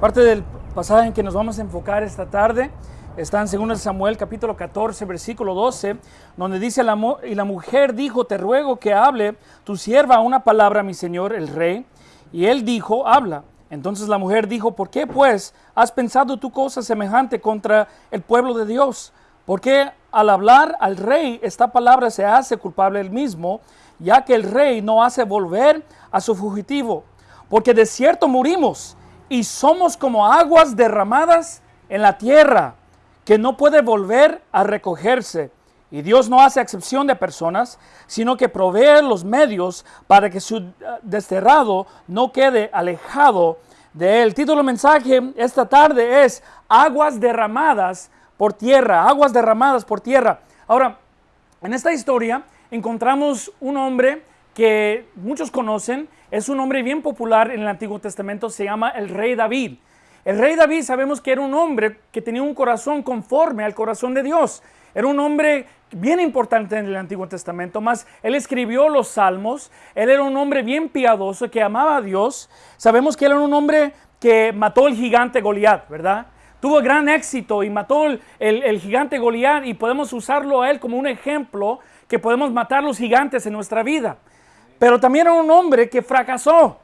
Parte del pasaje en que nos vamos a enfocar esta tarde está en 2 Samuel capítulo 14 versículo 12, donde dice, la, y la mujer dijo, te ruego que hable tu sierva una palabra mi señor el rey. Y él dijo, habla. Entonces la mujer dijo, ¿por qué pues has pensado tu cosa semejante contra el pueblo de Dios? Porque al hablar al rey esta palabra se hace culpable él mismo, ya que el rey no hace volver a su fugitivo. Porque de cierto morimos y somos como aguas derramadas en la tierra, que no puede volver a recogerse. Y Dios no hace excepción de personas, sino que provee los medios para que su eh, desterrado no quede alejado de él. Título del mensaje esta tarde es Aguas derramadas por tierra, aguas derramadas por tierra. Ahora, en esta historia encontramos un hombre que muchos conocen, es un hombre bien popular en el Antiguo Testamento, se llama el rey David. El rey David sabemos que era un hombre que tenía un corazón conforme al corazón de Dios. Era un hombre bien importante en el Antiguo Testamento, más él escribió los salmos, él era un hombre bien piadoso que amaba a Dios. Sabemos que él era un hombre que mató el gigante Goliat, ¿verdad? Tuvo gran éxito y mató el, el gigante Goliat y podemos usarlo a él como un ejemplo que podemos matar los gigantes en nuestra vida. Pero también era un hombre que fracasó.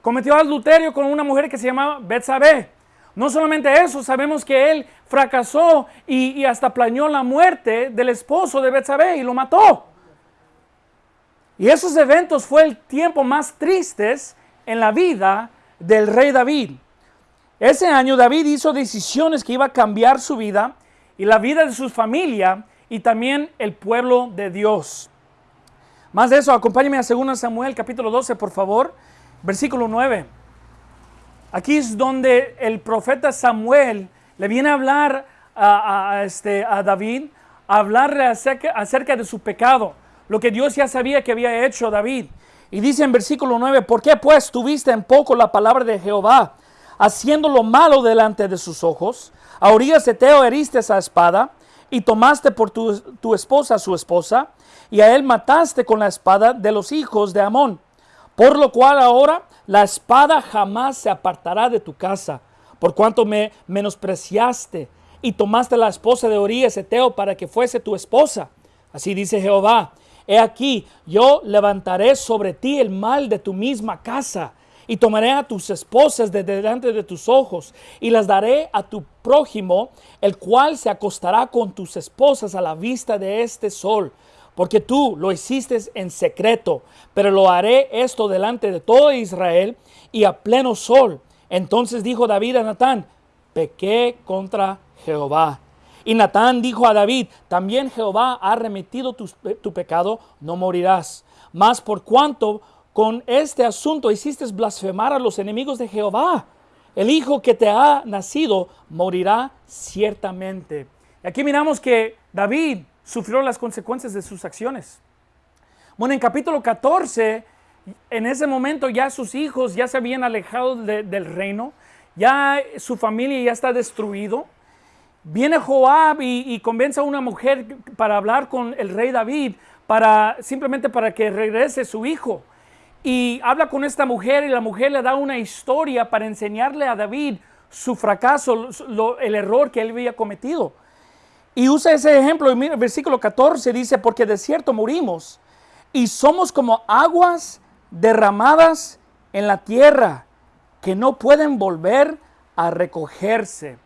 Cometió adulterio con una mujer que se llamaba Betsabé. No solamente eso, sabemos que él fracasó y, hasta planeó la muerte del esposo de Betsabé y lo mató. Y esos eventos fue el tiempo más tristes en la vida del rey David. Ese año David hizo decisiones que iba a cambiar su vida y la vida de su familia y también el pueblo de Dios. Más de eso, acompáñeme a 2 Samuel capítulo 12, por favor, versículo 9. Aquí es donde el profeta Samuel le viene a hablar a, este, David, a hablarle acerca, de su pecado, lo que Dios ya sabía que había hecho David. Y dice en versículo 9, ¿por qué pues tuviste en poco la palabra de Jehová, haciendo lo malo delante de sus ojos? A orillas de Teo heriste esa espada y tomaste por tu esposa su esposa y a él mataste con la espada de los hijos de Amón. Por lo cual ahora la espada jamás se apartará de tu casa, por cuanto me menospreciaste y tomaste la esposa de Orías Eteo para que fuese tu esposa. Así dice Jehová, he aquí, yo levantaré sobre ti el mal de tu misma casa y tomaré a tus esposas de delante de tus ojos y las daré a tu prójimo, el cual se acostará con tus esposas a la vista de este sol porque tú lo hiciste en secreto, pero lo haré esto delante de todo Israel y a pleno sol. Entonces dijo David a Natán, pequé contra Jehová. Y Natán dijo a David, también Jehová ha remitido tu, tu pecado, no morirás. Mas por cuanto con este asunto hiciste blasfemar a los enemigos de Jehová, el hijo que te ha nacido morirá ciertamente. Y aquí miramos que David sufrió las consecuencias de sus acciones. Bueno, en capítulo 14, en ese momento ya sus hijos ya se habían alejado del reino, ya su familia ya está destruido. Viene Joab y, convence a una mujer para hablar con el rey David, para, simplemente para que regrese su hijo. Y habla con esta mujer y la mujer le da una historia para enseñarle a David su fracaso, el error que él había cometido. Y usa ese ejemplo, y el versículo 14 dice, porque de cierto morimos y somos como aguas derramadas en la tierra que no pueden volver a recogerse.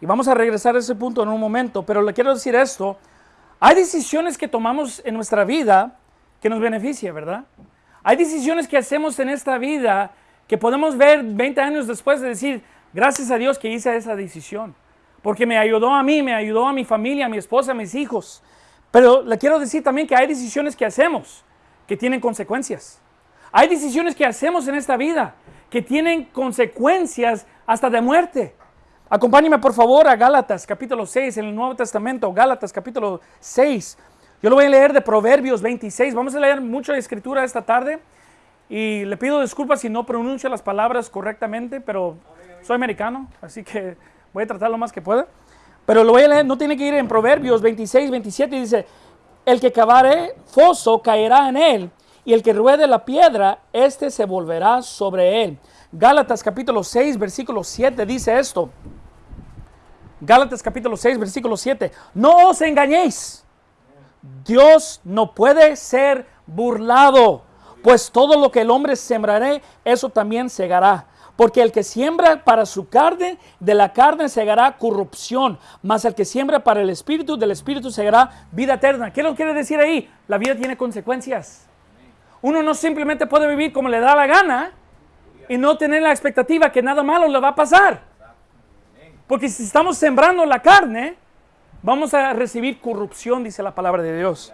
Y vamos a regresar a ese punto en un momento, pero le quiero decir esto, hay decisiones que tomamos en nuestra vida que nos beneficia, ¿verdad? Hay decisiones que hacemos en esta vida que podemos ver 20 años después de decir, gracias a Dios que hice esa decisión porque me ayudó a mí, me ayudó a mi familia, a mi esposa, a mis hijos. Pero le quiero decir también que hay decisiones que hacemos que tienen consecuencias. Hay decisiones que hacemos en esta vida que tienen consecuencias hasta de muerte. Acompáñeme por favor a Gálatas capítulo 6 en el Nuevo Testamento, Gálatas capítulo 6. Yo lo voy a leer de Proverbios 26. Vamos a leer mucha escritura esta tarde y le pido disculpas si no pronuncio las palabras correctamente, pero soy americano, así que Voy a tratar lo más que pueda. Pero lo voy a leer, no tiene que ir en Proverbios 26, 27, y dice, el que cavare foso caerá en él, y el que ruede la piedra, éste se volverá sobre él. Gálatas capítulo 6, versículo 7 dice esto. Gálatas capítulo 6, versículo 7. No os engañéis. Dios no puede ser burlado, pues todo lo que el hombre sembraré, eso también segará. Porque el que siembra para su carne, de la carne segará corrupción, mas el que siembra para el espíritu, del espíritu segará vida eterna. ¿Qué lo quiere decir ahí? La vida tiene consecuencias. Uno no simplemente puede vivir como le da la gana y no tener la expectativa que nada malo le va a pasar. Porque si estamos sembrando la carne, vamos a recibir corrupción, dice la palabra de Dios.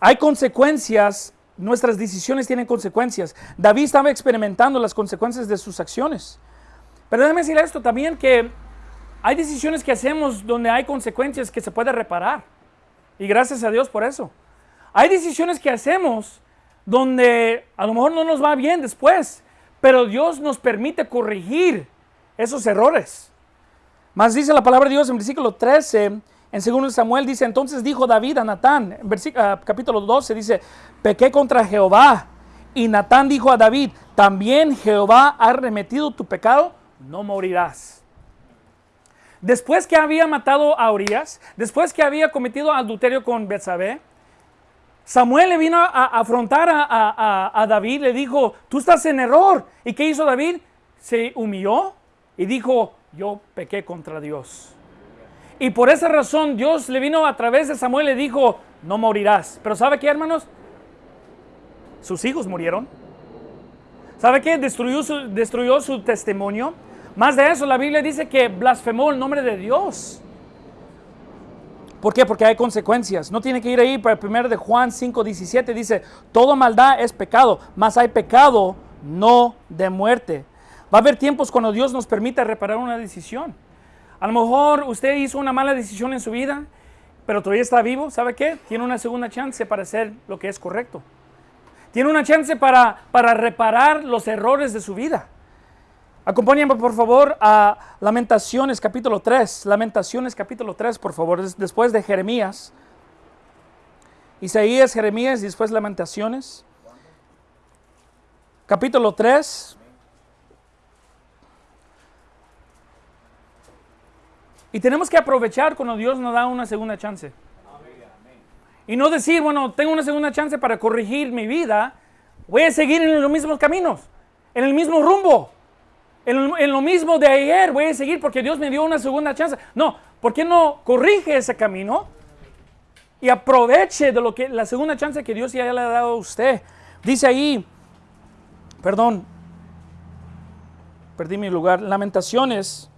Hay consecuencias Nuestras decisiones tienen consecuencias. David estaba experimentando las consecuencias de sus acciones. Pero déjeme decir esto también, que hay decisiones que hacemos donde hay consecuencias que se puede reparar. Y gracias a Dios por eso. Hay decisiones que hacemos donde a lo mejor no nos va bien después, pero Dios nos permite corregir esos errores. Más dice la palabra de Dios en versículo 13, en 2 Samuel dice, entonces dijo David a Natán, en uh, capítulo 12 dice, pequé contra Jehová. Y Natán dijo a David, también Jehová ha remetido tu pecado, no morirás. Después que había matado a Urias, después que había cometido adulterio con Betsabé, Samuel le vino a, afrontar a, a, David, le dijo, tú estás en error. ¿Y qué hizo David? Se humilló y dijo, yo pequé contra Dios. Y por esa razón Dios le vino a través de Samuel y le dijo, no morirás. Pero ¿sabe qué, hermanos? Sus hijos murieron. ¿Sabe qué? Destruyó su, destruyó su testimonio. Más de eso, la Biblia dice que blasfemó el nombre de Dios. ¿Por qué? Porque hay consecuencias. No tiene que ir ahí para el primero de Juan 5, 17. Dice, toda maldad es pecado, mas hay pecado no de muerte. Va a haber tiempos cuando Dios nos permite reparar una decisión. A lo mejor usted hizo una mala decisión en su vida, pero todavía está vivo. ¿Sabe qué? Tiene una segunda chance para hacer lo que es correcto. Tiene una chance para, para reparar los errores de su vida. Acompáñenme por favor a Lamentaciones capítulo 3. Lamentaciones capítulo 3, por favor, después de Jeremías. Isaías, Jeremías y después Lamentaciones. Capítulo 3, Y tenemos que aprovechar cuando Dios nos da una segunda chance. Y no decir, bueno, tengo una segunda chance para corregir mi vida, voy a seguir en los mismos caminos, en el mismo rumbo, en, lo mismo de ayer, voy a seguir porque Dios me dio una segunda chance. No, ¿por qué no corrige ese camino y aproveche de lo que la segunda chance que Dios ya le ha dado a usted? Dice ahí, perdón, perdí mi lugar, Lamentaciones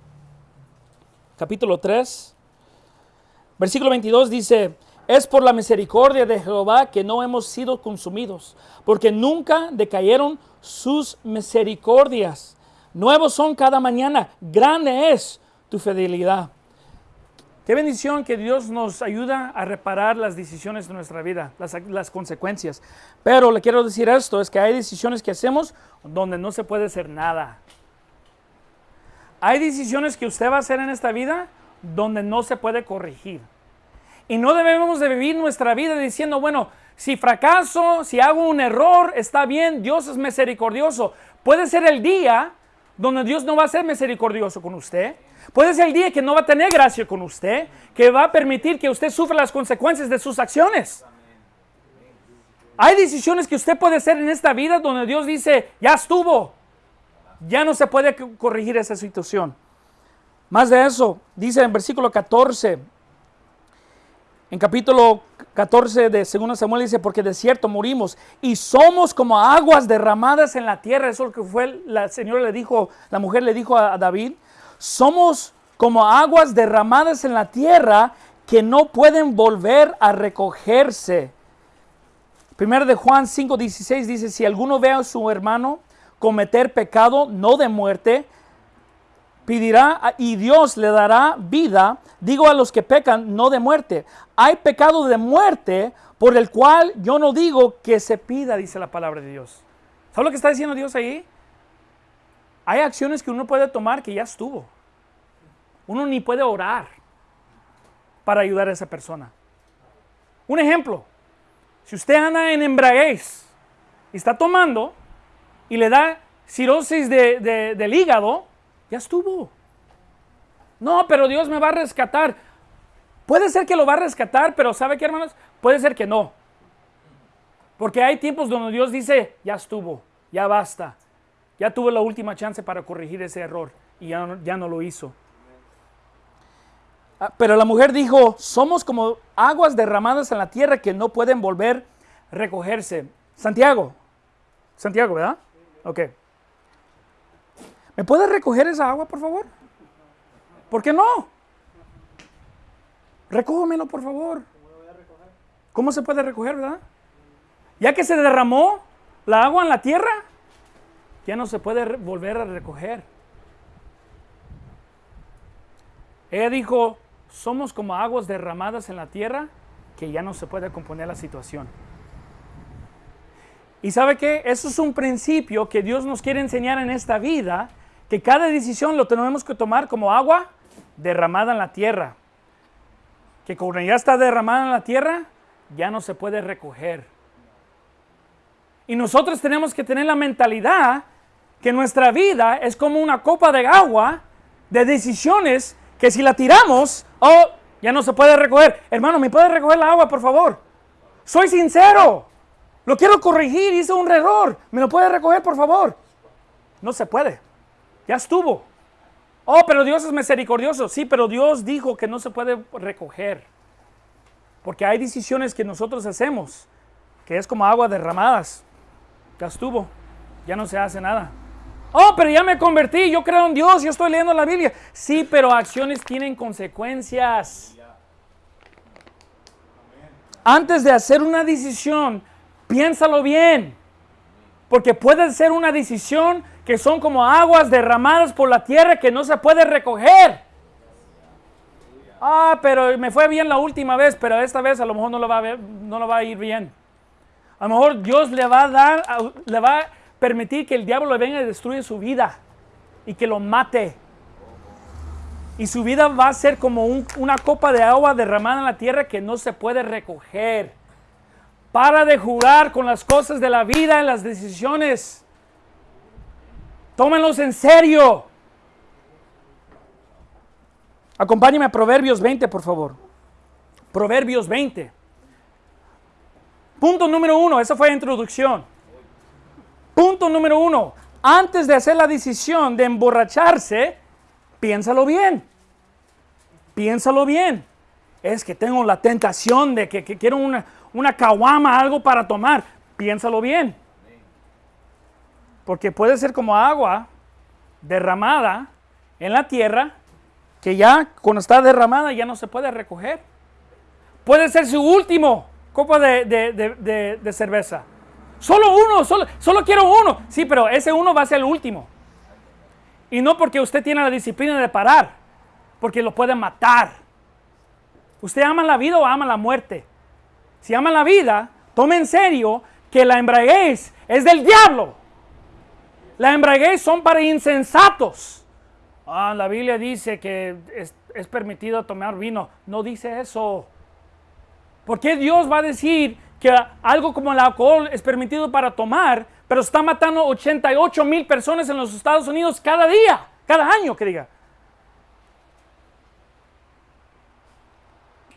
capítulo 3, versículo 22 dice, es por la misericordia de Jehová que no hemos sido consumidos, porque nunca decayeron sus misericordias. Nuevos son cada mañana, grande es tu fidelidad. Qué bendición que Dios nos ayuda a reparar las decisiones de nuestra vida, las, las, consecuencias. Pero le quiero decir esto, es que hay decisiones que hacemos donde no se puede hacer nada. Hay decisiones que usted va a hacer en esta vida donde no se puede corregir. Y no debemos de vivir nuestra vida diciendo, bueno, si fracaso, si hago un error, está bien, Dios es misericordioso. Puede ser el día donde Dios no va a ser misericordioso con usted. Puede ser el día que no va a tener gracia con usted, que va a permitir que usted sufra las consecuencias de sus acciones. Hay decisiones que usted puede hacer en esta vida donde Dios dice, ya estuvo, ya no se puede corregir esa situación. Más de eso, dice en versículo 14, en capítulo 14 de 2 Samuel dice, porque de cierto morimos y somos como aguas derramadas en la tierra. Eso es lo que fue, la señora le dijo, la mujer le dijo a David, somos como aguas derramadas en la tierra que no pueden volver a recogerse. Primero de Juan 5:16 dice, si alguno ve a su hermano cometer pecado no de muerte, pedirá y Dios le dará vida, digo a los que pecan, no de muerte. Hay pecado de muerte por el cual yo no digo que se pida, dice la palabra de Dios. ¿Sabe lo que está diciendo Dios ahí? Hay acciones que uno puede tomar que ya estuvo. Uno ni puede orar para ayudar a esa persona. Un ejemplo, Si usted anda en embraguez y está tomando y le da cirosis de, del hígado, ya estuvo. No, pero Dios me va a rescatar. Puede ser que lo va a rescatar, pero ¿sabe qué, hermanos? Puede ser que no. Porque hay tiempos donde Dios dice, ya estuvo, ya basta. Ya tuve la última chance para corregir ese error y ya no, ya no lo hizo. Ah, pero la mujer dijo, somos como aguas derramadas en la tierra que no pueden volver a recogerse. Santiago, Santiago, ¿verdad? Ok. ¿Me puede recoger esa agua, por favor? ¿Por qué no? Recógemelo, por favor. ¿Cómo se puede recoger, verdad? Ya que se derramó la agua en la tierra, ya no se puede volver a recoger. Ella dijo, somos como aguas derramadas en la tierra que ya no se puede componer la situación. Y sabe qué? Eso es un principio que Dios nos quiere enseñar en esta vida, que cada decisión lo tenemos que tomar como agua derramada en la tierra. Que cuando ya está derramada en la tierra, ya no se puede recoger. Y nosotros tenemos que tener la mentalidad que nuestra vida es como una copa de agua de decisiones que si la tiramos, oh, ya no se puede recoger. Hermano, ¿me puede recoger la agua, por favor? Soy sincero. Lo quiero corregir, hice un error. ¿Me lo puede recoger, por favor? No se puede. Ya estuvo. Oh, pero Dios es misericordioso. Sí, pero Dios dijo que no se puede recoger. Porque hay decisiones que nosotros hacemos, que es como agua derramadas. Ya estuvo. Ya no se hace nada. Oh, pero ya me convertí, yo creo en Dios, yo estoy leyendo la Biblia. Sí, pero acciones tienen consecuencias. Antes de hacer una decisión, piénsalo bien. Porque puede ser una decisión que son como aguas derramadas por la tierra que no se puede recoger. Ah, pero me fue bien la última vez, pero esta vez a lo mejor no lo va a, ver, no lo va a ir bien. A lo mejor Dios le va a dar, le va a permitir que el diablo venga y destruya su vida y que lo mate. Y su vida va a ser como una copa de agua derramada en la tierra que no se puede recoger. Para de jugar con las cosas de la vida en las decisiones. Tómenlos en serio. Acompáñeme a Proverbios 20, por favor. Proverbios 20. Punto número uno, esa fue la introducción. Punto número uno, antes de hacer la decisión de emborracharse, piénsalo bien. Piénsalo bien. Es que tengo la tentación de que, quiero una, una caguama, algo para tomar. Piénsalo bien. Porque puede ser como agua derramada en la tierra, que ya cuando está derramada ya no se puede recoger. Puede ser su último copa de cerveza. Solo uno, solo, solo quiero uno. Sí, pero ese uno va a ser el último. Y no porque usted tiene la disciplina de parar, porque lo puede matar. ¿Usted ama la vida o ama la muerte? Si ama la vida, tome en serio que la embraguez es del diablo. La embraguez son para insensatos. Ah, la Biblia dice que es, es permitido tomar vino. No dice eso. ¿Por qué Dios va a decir que algo como el alcohol es permitido para tomar, pero está matando 88 mil personas en los Estados Unidos cada día, cada año, que diga.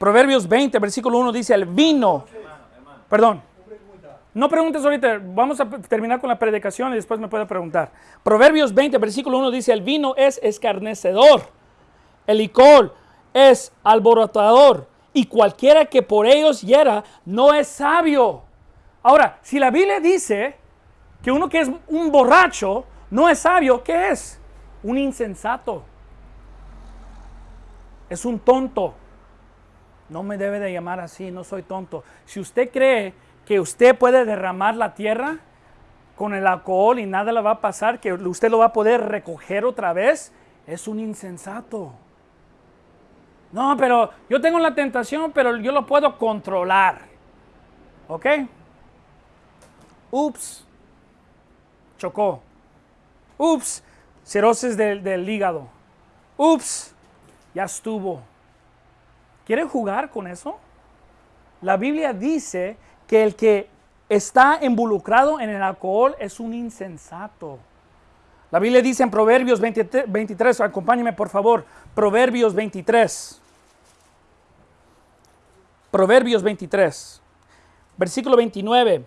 Proverbios 20, versículo 1 dice, el vino, perdón, no preguntes ahorita, vamos a terminar con la predicación y después me puede preguntar. Proverbios 20, versículo 1 dice, el vino es escarnecedor, el licor es alborotador, y cualquiera que por ellos hiera no es sabio. Ahora, si la Biblia dice que uno que es un borracho no es sabio, ¿qué es? Un insensato. Es un tonto. No me debe de llamar así, no soy tonto. Si usted cree que usted puede derramar la tierra con el alcohol y nada le va a pasar, que usted lo va a poder recoger otra vez, es un insensato. No, pero yo tengo la tentación, pero yo lo puedo controlar. ¿Ok? Ups. Chocó. Ups. Cirrosis del, del hígado. Ups. Ya estuvo. ¿Quiere jugar con eso? La Biblia dice que el que está involucrado en el alcohol es un insensato. La Biblia dice en Proverbios 23, acompáñeme por favor, Proverbios 23. Proverbios 23, versículo 29.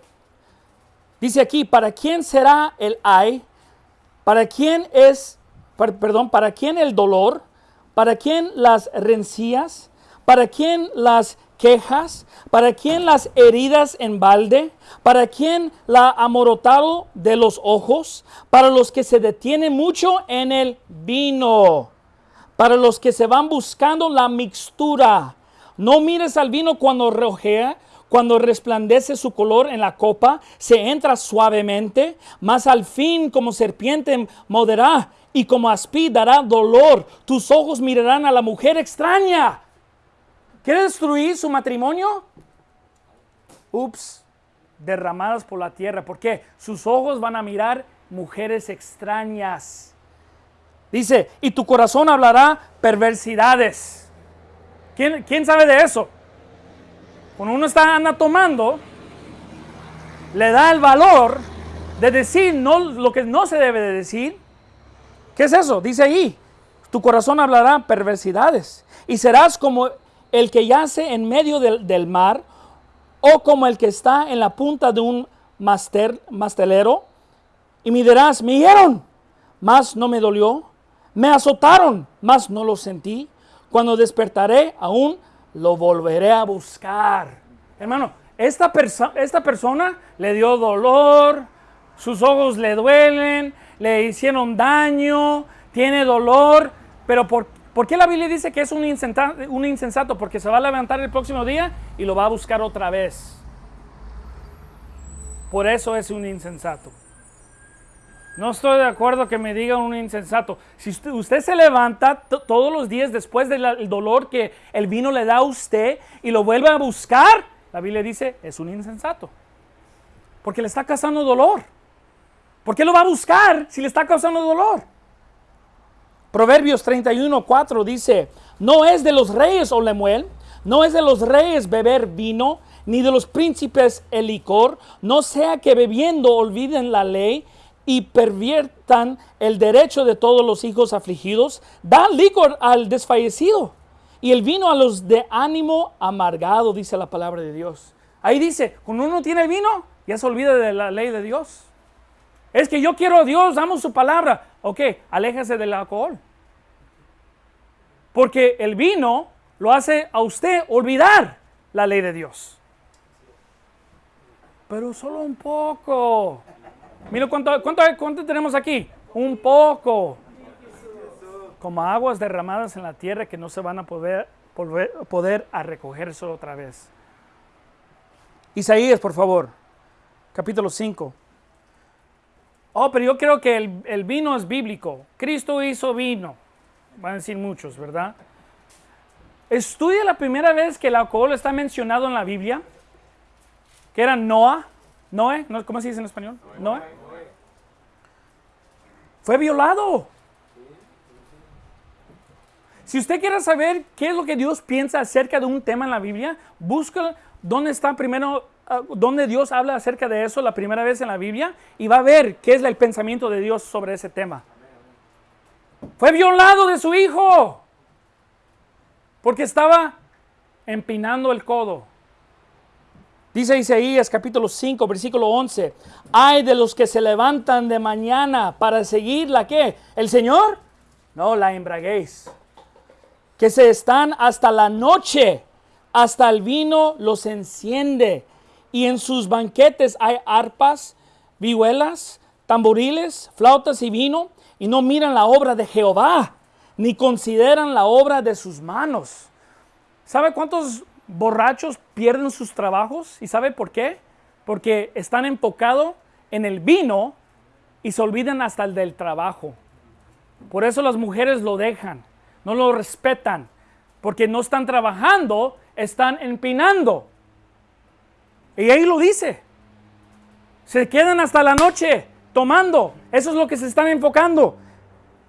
Dice aquí, ¿para quién será el ay? ¿Para quién es, perdón, para quién el dolor? ¿Para quién las rencillas? ¿Para quién las quejas? ¿Para quién las heridas en balde? ¿Para quién la amorotado de los ojos? Para los que se detienen mucho en el vino. Para los que se van buscando la mixtura. No mires al vino cuando rojea, cuando resplandece su color en la copa, se entra suavemente, mas al fin como serpiente moderará y como aspi dará dolor. Tus ojos mirarán a la mujer extraña ¿Quiere destruir su matrimonio? Ups, derramadas por la tierra. ¿Por qué? Sus ojos van a mirar mujeres extrañas. Dice, y tu corazón hablará perversidades. ¿Quién, quién sabe de eso? Cuando uno está anda tomando, le da el valor de decir no, lo que no se debe de decir. ¿Qué es eso? Dice ahí, tu corazón hablará perversidades y serás como el que yace en medio del, mar, o como el que está en la punta de un mastelero, y me dirás, me hirieron, mas no me dolió, me azotaron, mas no lo sentí. Cuando despertaré, aún lo volveré a buscar. Hermano, esta, esta persona le dio dolor, sus ojos le duelen, le hicieron daño, tiene dolor, pero por, ¿Por qué la Biblia dice que es un insensato? Porque se va a levantar el próximo día y lo va a buscar otra vez. Por eso es un insensato. No estoy de acuerdo que me diga un insensato. Si usted, se levanta todos los días después del dolor que el vino le da a usted y lo vuelve a buscar, la Biblia dice es un insensato. Porque le está causando dolor. ¿Por qué lo va a buscar si le está causando dolor? Proverbios 31, 4 dice, no es de los reyes, o Lemuel, no es de los reyes beber vino, ni de los príncipes el licor, no sea que bebiendo olviden la ley y perviertan el derecho de todos los hijos afligidos, da licor al desfallecido y el vino a los de ánimo amargado, dice la palabra de Dios. Ahí dice, cuando uno tiene vino, ya se olvida de la ley de Dios. Es que yo quiero a Dios, damos su palabra. Ok, aléjese del alcohol. Porque el vino lo hace a usted olvidar la ley de Dios. Pero solo un poco. Mira cuánto, tenemos aquí. Un poco. Como aguas derramadas en la tierra que no se van a poder, poder, poder a recogerse otra vez. Isaías, por favor. Capítulo 5. Oh, pero yo creo que el, vino es bíblico. Cristo hizo vino. Van a decir muchos, ¿verdad? Estudia la primera vez que el alcohol está mencionado en la Biblia, que era Noah. Noé, ¿cómo se dice en español? Noé. Fue violado. Si usted quiere saber qué es lo que Dios piensa acerca de un tema en la Biblia, busca dónde está primero donde Dios habla acerca de eso la primera vez en la Biblia y va a ver qué es el pensamiento de Dios sobre ese tema. Fue violado de su hijo porque estaba empinando el codo. Dice Isaías capítulo 5, versículo 11, hay de los que se levantan de mañana para seguir la que, el Señor, no la embraguéis, que se están hasta la noche, hasta el vino los enciende y en sus banquetes hay arpas, vihuelas, tamboriles, flautas y vino, y no miran la obra de Jehová, ni consideran la obra de sus manos. ¿Sabe cuántos borrachos pierden sus trabajos? ¿Y sabe por qué? Porque están enfocados en el vino y se olvidan hasta el del trabajo. Por eso las mujeres lo dejan, no lo respetan, porque no están trabajando, están empinando. Y ahí lo dice. Se quedan hasta la noche tomando. Eso es lo que se están enfocando.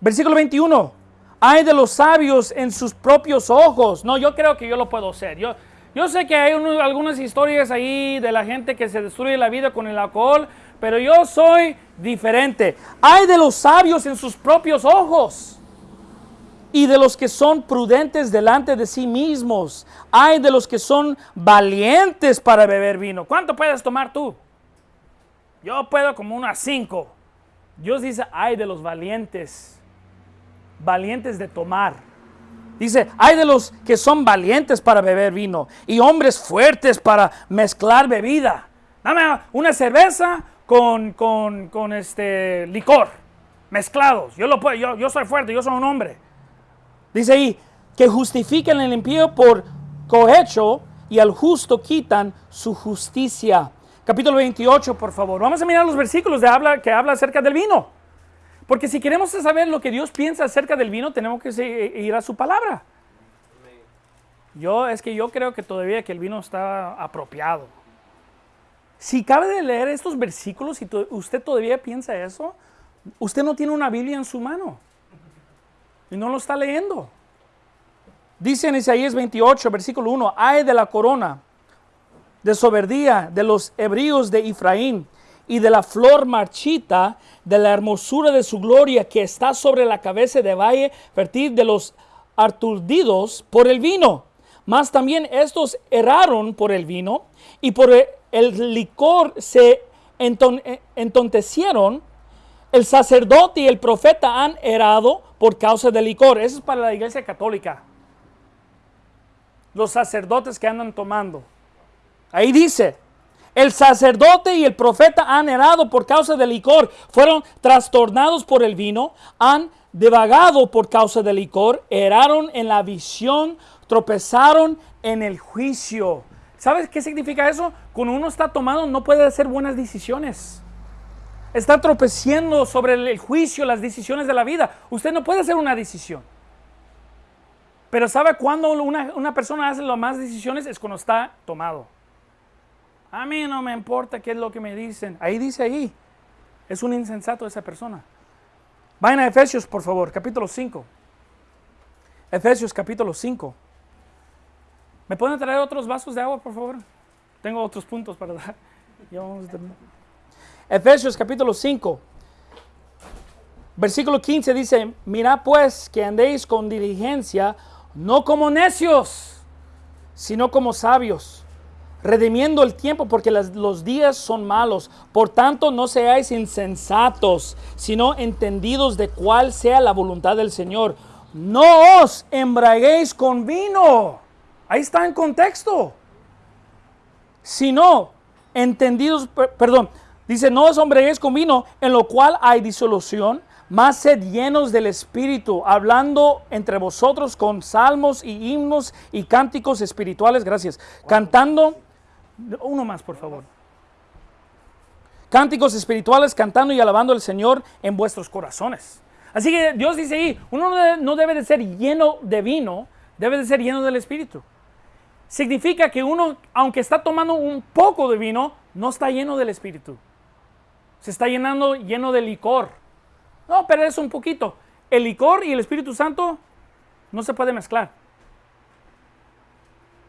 Versículo 21. Hay de los sabios en sus propios ojos. No, yo creo que yo lo puedo hacer. Yo, Yo sé que hay algunas historias ahí de la gente que se destruye la vida con el alcohol, pero yo soy diferente. Hay de los sabios en sus propios ojos y de los que son prudentes delante de sí mismos. Hay de los que son valientes para beber vino. ¿Cuánto puedes tomar tú? Yo puedo como unas cinco. Dios dice, hay de los valientes, valientes de tomar. Dice, hay de los que son valientes para beber vino y hombres fuertes para mezclar bebida. Dame una cerveza con, con, este licor, mezclados. Yo, lo puedo, yo, yo soy fuerte, yo soy un hombre. Dice ahí, que justifiquen el impío por cohecho y al justo quitan su justicia. Capítulo 28, por favor. Vamos a mirar los versículos que habla acerca del vino. Porque si queremos saber lo que Dios piensa acerca del vino, tenemos que ir a su palabra. Yo, es que yo creo que todavía que el vino está apropiado. Si cabe de leer estos versículos y usted todavía piensa eso, usted no tiene una Biblia en su mano y no lo está leyendo. Dice en Isaías 28, versículo 1, ay de la corona de soberdía de los hebríos de Efraín y de la flor marchita de la hermosura de su gloria que está sobre la cabeza de valle fértil de los aturdidos por el vino. Mas también estos erraron por el vino y por el licor se entontecieron. El sacerdote y el profeta han errado por causa del licor. Eso es para la iglesia católica. Los sacerdotes que andan tomando. Ahí dice, el sacerdote y el profeta han errado por causa del licor, fueron trastornados por el vino, han devagado por causa del licor, erraron en la visión, tropezaron en el juicio. ¿Sabes qué significa eso? Cuando uno está tomado no puede hacer buenas decisiones está tropeciendo sobre el juicio, las decisiones de la vida. Usted no puede hacer una decisión. Pero ¿sabe cuándo una, persona hace las más decisiones? Es cuando está tomado. A mí no me importa qué es lo que me dicen. Ahí dice ahí. Es un insensato esa persona. Vayan a Efesios, por favor, capítulo 5. Efesios, capítulo 5. ¿Me pueden traer otros vasos de agua, por favor? Tengo otros puntos para dar. Ya vamos a terminar. Efesios capítulo 5, versículo 15 dice, mira pues que andéis con diligencia, no como necios, sino como sabios, redimiendo el tiempo porque los días son malos. Por tanto, no seáis insensatos, sino entendidos de cuál sea la voluntad del Señor. No os embraguéis con vino. Ahí está en contexto. Sino entendidos, perdón, Dice, no os hombréis con vino, en lo cual hay disolución, más sed llenos del Espíritu, hablando entre vosotros con salmos y himnos y cánticos espirituales, gracias, cantando, uno más por favor, cánticos espirituales, cantando y alabando al Señor en vuestros corazones. Así que Dios dice ahí, uno no debe de ser lleno de vino, debe de ser lleno del Espíritu. Significa que uno, aunque está tomando un poco de vino, no está lleno del Espíritu se está llenando lleno de licor. No, pero es un poquito. El licor y el Espíritu Santo no se puede mezclar.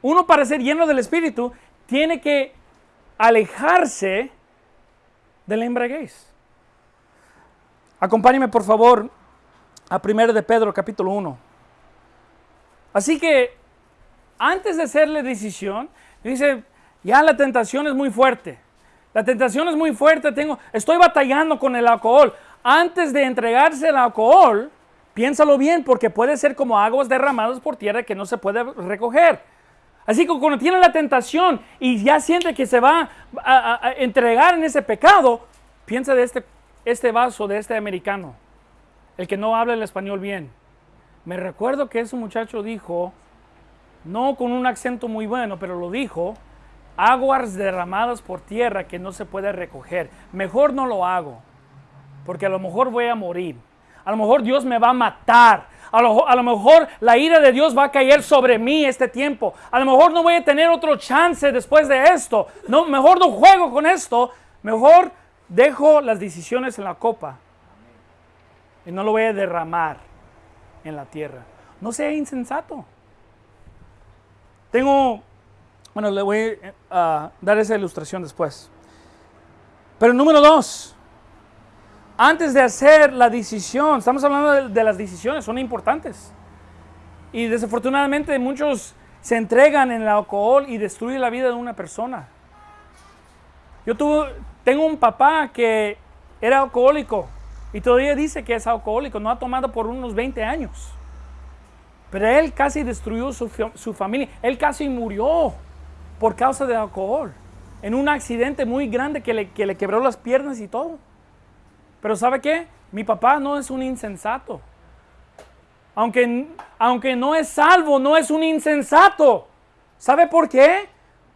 Uno para ser lleno del Espíritu tiene que alejarse de la embriaguez. Acompáñeme por favor a 1 de Pedro capítulo 1. Así que antes de hacerle decisión, dice, ya la tentación es muy fuerte. La tentación es muy fuerte, tengo, estoy batallando con el alcohol. Antes de entregarse el alcohol, piénsalo bien, porque puede ser como aguas derramadas por tierra que no se puede recoger. Así que cuando tiene la tentación y ya siente que se va a, entregar en ese pecado, piensa de este, este vaso, de este americano, el que no habla el español bien. Me recuerdo que ese muchacho dijo, no con un acento muy bueno, pero lo dijo, aguas derramadas por tierra que no se puede recoger. Mejor no lo hago, porque a lo mejor voy a morir. A lo mejor Dios me va a matar. A lo, a lo, mejor la ira de Dios va a caer sobre mí este tiempo. A lo mejor no voy a tener otro chance después de esto. No, mejor no juego con esto. Mejor dejo las decisiones en la copa. Y no lo voy a derramar en la tierra. No sea insensato. Tengo Bueno, le voy a dar esa ilustración después. Pero número dos, antes de hacer la decisión, estamos hablando de, de las decisiones, son importantes. Y desafortunadamente muchos se entregan en el alcohol y destruyen la vida de una persona. Yo tuve, tengo un papá que era alcohólico y todavía dice que es alcohólico, no ha tomado por unos 20 años. Pero él casi destruyó su, su familia, él casi murió por causa del alcohol, en un accidente muy grande que le, que le quebró las piernas y todo. Pero ¿sabe qué? Mi papá no es un insensato. Aunque, aunque no es salvo, no es un insensato. ¿Sabe por qué?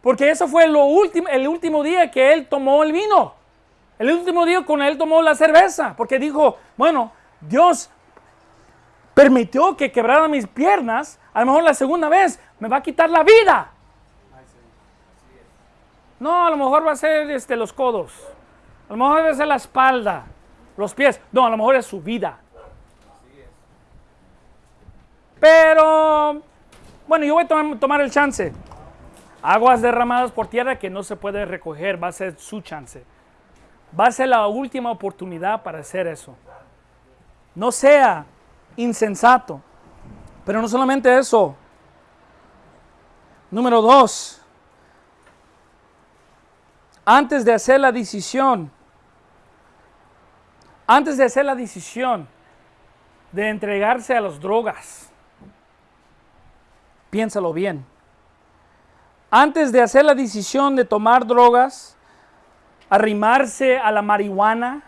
Porque eso fue lo último, el último día que él tomó el vino. El último día con él tomó la cerveza. Porque dijo, bueno, Dios permitió que quebrara mis piernas. A lo mejor la segunda vez me va a quitar la vida. No, a lo mejor va a ser este, los codos. A lo mejor va a ser la espalda, los pies. No, a lo mejor es su vida. Pero, bueno, yo voy a tomar, el chance. Aguas derramadas por tierra que no se puede recoger, va a ser su chance. Va a ser la última oportunidad para hacer eso. No sea insensato. Pero no solamente eso. Número dos. Antes de hacer la decisión, antes de hacer la decisión de entregarse a las drogas, Piénsalo bien. Antes de hacer la decisión de tomar drogas, arrimarse a la marihuana,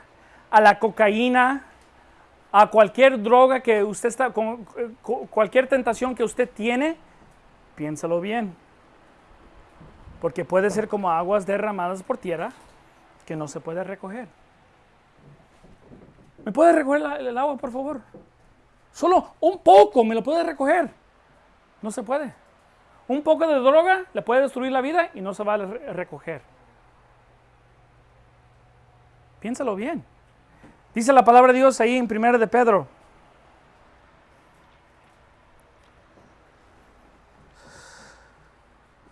a la cocaína, a cualquier droga que usted está, con, cualquier tentación que usted tiene, piénsalo bien. Porque puede ser como aguas derramadas por tierra que no se puede recoger. ¿Me puede recoger el agua, por favor? Solo un poco me lo puede recoger. No se puede. Un poco de droga le puede destruir la vida y no se va a recoger. Piénsalo bien. Dice la palabra de Dios ahí en 1 de Pedro.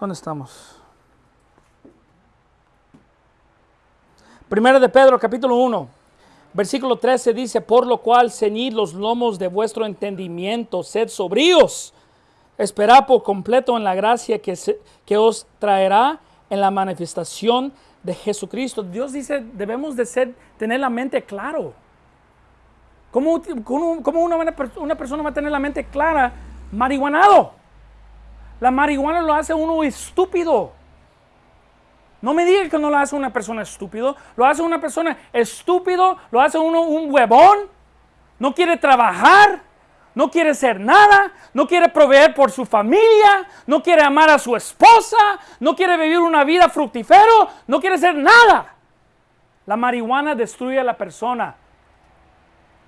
¿Dónde estamos? Primero de Pedro, capítulo 1, versículo 13 dice, por lo cual ceñid los lomos de vuestro entendimiento, sed sobríos Esperad por completo en la gracia que, que os traerá en la manifestación de Jesucristo. Dios dice, debemos de ser, tener la mente claro. ¿Cómo, cómo una, una persona va a tener la mente clara? Marihuanado. La marihuana lo hace uno estúpido. No me diga que no lo hace una persona estúpido. Lo hace una persona estúpido, lo hace uno un huevón. No quiere trabajar no quiere ser nada, no quiere proveer por su familia, no quiere amar a su esposa, no quiere vivir una vida fructífero, no quiere ser nada. La marihuana destruye a la persona.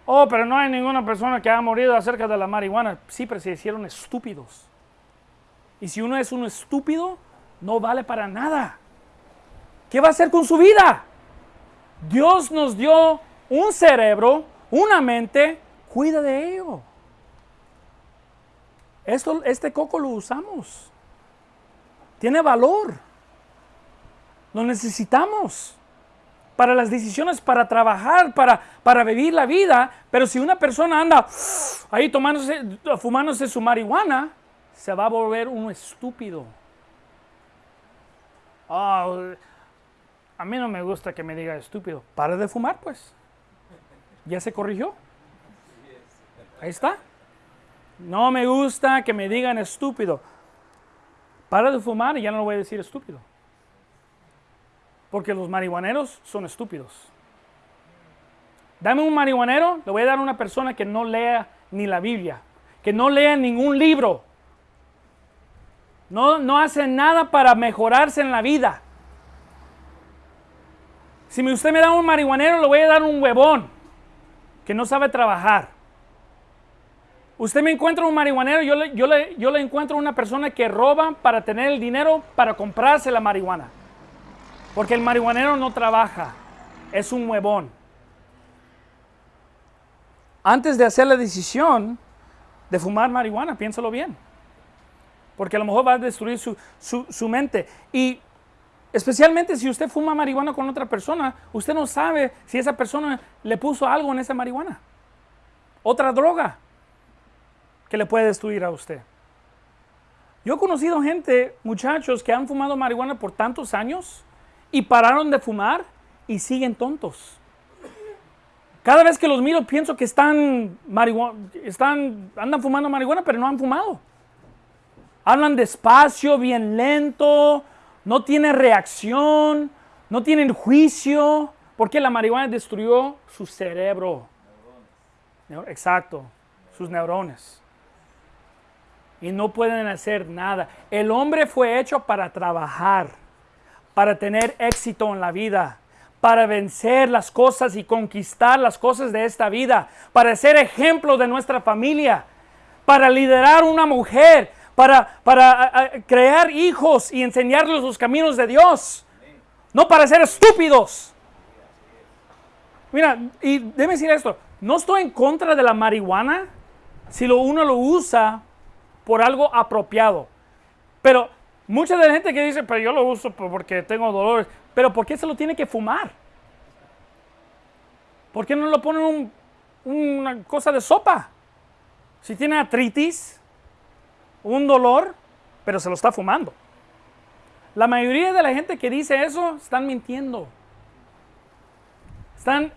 Oh, pero no hay ninguna persona que haya morido acerca de la marihuana. Sí, pero se hicieron estúpidos. Y si uno es un estúpido, no vale para nada. ¿Qué va a hacer con su vida? Dios nos dio un cerebro, una mente, cuida de ello. Esto, este coco lo usamos. Tiene valor. Lo necesitamos para las decisiones, para trabajar, para, para vivir la vida. Pero si una persona anda ahí tomándose, fumándose su marihuana, se va a volver un estúpido. Ah, a mí no me gusta que me diga estúpido. Para de fumar, pues. Ya se corrigió. Ahí está. No me gusta que me digan estúpido. Para de fumar y ya no lo voy a decir estúpido. Porque los marihuaneros son estúpidos. Dame un marihuanero, le voy a dar a una persona que no lea ni la Biblia, que no lea ningún libro. No, no hace nada para mejorarse en la vida. Si usted me da un marihuanero, le voy a dar un huevón que no sabe trabajar. Usted me encuentra un marihuanero, yo le, yo, le, yo le encuentro una persona que roba para tener el dinero para comprarse la marihuana. Porque el marihuanero no trabaja, es un huevón. Antes de hacer la decisión de fumar marihuana, piénsalo bien. porque a lo mejor va a destruir su, su, su mente. Y especialmente si usted fuma marihuana con otra persona, usted no sabe si esa persona le puso algo en esa marihuana. Otra droga que le puede destruir a usted. Yo he conocido gente, muchachos, que han fumado marihuana por tantos años y pararon de fumar y siguen tontos. Cada vez que los miro pienso que están, están andan fumando marihuana, pero no han fumado. Hablan despacio, bien lento, no tienen reacción, no tienen juicio, porque la marihuana destruyó su cerebro. Exacto, sus neurones. Y no pueden hacer nada. El hombre fue hecho para trabajar, para tener éxito en la vida, para vencer las cosas y conquistar las cosas de esta vida, para ser ejemplo de nuestra familia, para liderar una mujer, para, para crear hijos y enseñarles los caminos de Dios, no para ser estúpidos. Mira, y déjeme decir esto, no estoy en contra de la marihuana si lo, uno lo usa por algo apropiado. Pero mucha de la gente que dice, pero yo lo uso porque tengo dolores, pero ¿por qué se lo tiene que fumar? ¿Por qué no lo ponen una cosa de sopa? Si tiene artritis, un dolor, pero se lo está fumando. La mayoría de la gente que dice eso están mintiendo. Están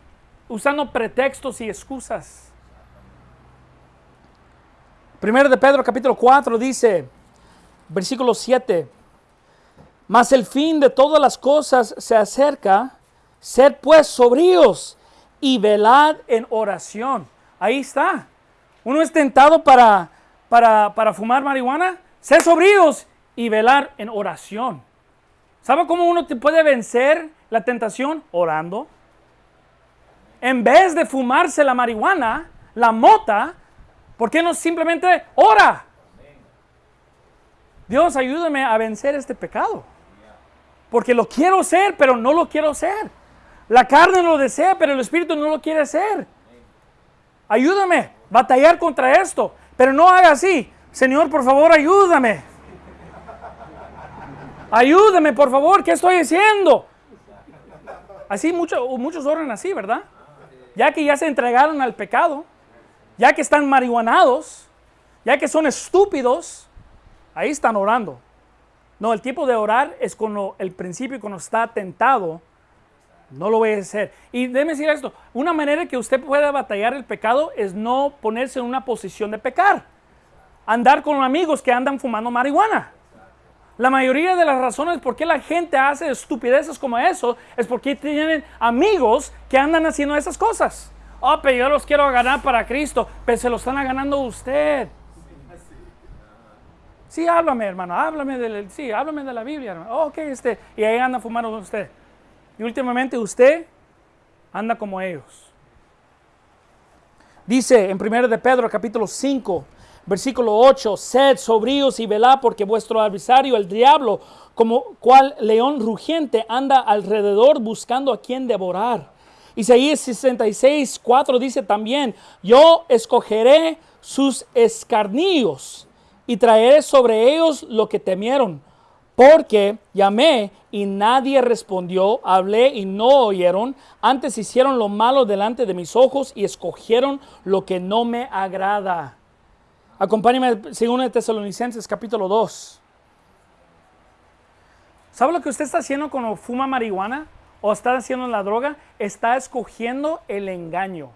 usando pretextos y excusas. Primero de Pedro capítulo 4 dice, versículo 7, mas el fin de todas las cosas se acerca, sed pues sobríos y velad en oración. Ahí está. Uno es tentado para, para, para fumar marihuana, sed sobríos y velar en oración. ¿Sabe cómo uno puede vencer la tentación? Orando en vez de fumarse la marihuana, la mota, ¿por qué no simplemente ora? Dios, ayúdame a vencer este pecado. Porque lo quiero ser, pero no lo quiero ser. La carne lo desea, pero el espíritu no lo quiere ser. Ayúdame a batallar contra esto, pero no haga así. Señor, por favor, ayúdame. Ayúdame, por favor, ¿qué estoy haciendo? Así muchos, oran así, ¿verdad? ya que ya se entregaron al pecado, ya que están marihuanados, ya que son estúpidos, ahí están orando. No, el tiempo de orar es cuando el principio, cuando está tentado, no lo voy a hacer. Y déjeme decir esto, una manera que usted pueda batallar el pecado es no ponerse en una posición de pecar. Andar con amigos que andan fumando marihuana. La mayoría de las razones por qué la gente hace estupideces como eso es porque tienen amigos que andan haciendo esas cosas. Oh, pero yo los quiero ganar para Cristo, pero se lo están ganando usted. Sí, háblame, hermano, háblame de, sí, háblame de la Biblia, hermano. Ok, este, y ahí anda fumando usted. Y últimamente usted anda como ellos. Dice en 1 de Pedro capítulo 5, Versículo 8, sed sobrios y velad porque vuestro adversario, el diablo, como cual león rugiente, anda alrededor buscando a quien devorar. Isaías 66, 4 dice también, yo escogeré sus escarnillos y traeré sobre ellos lo que temieron, porque llamé y nadie respondió, hablé y no oyeron, antes hicieron lo malo delante de mis ojos y escogieron lo que no me agrada. Acompáñame según de Tesalonicenses capítulo 2. ¿Sabe lo que usted está haciendo cuando fuma marihuana o está haciendo la droga? Está escogiendo el engaño.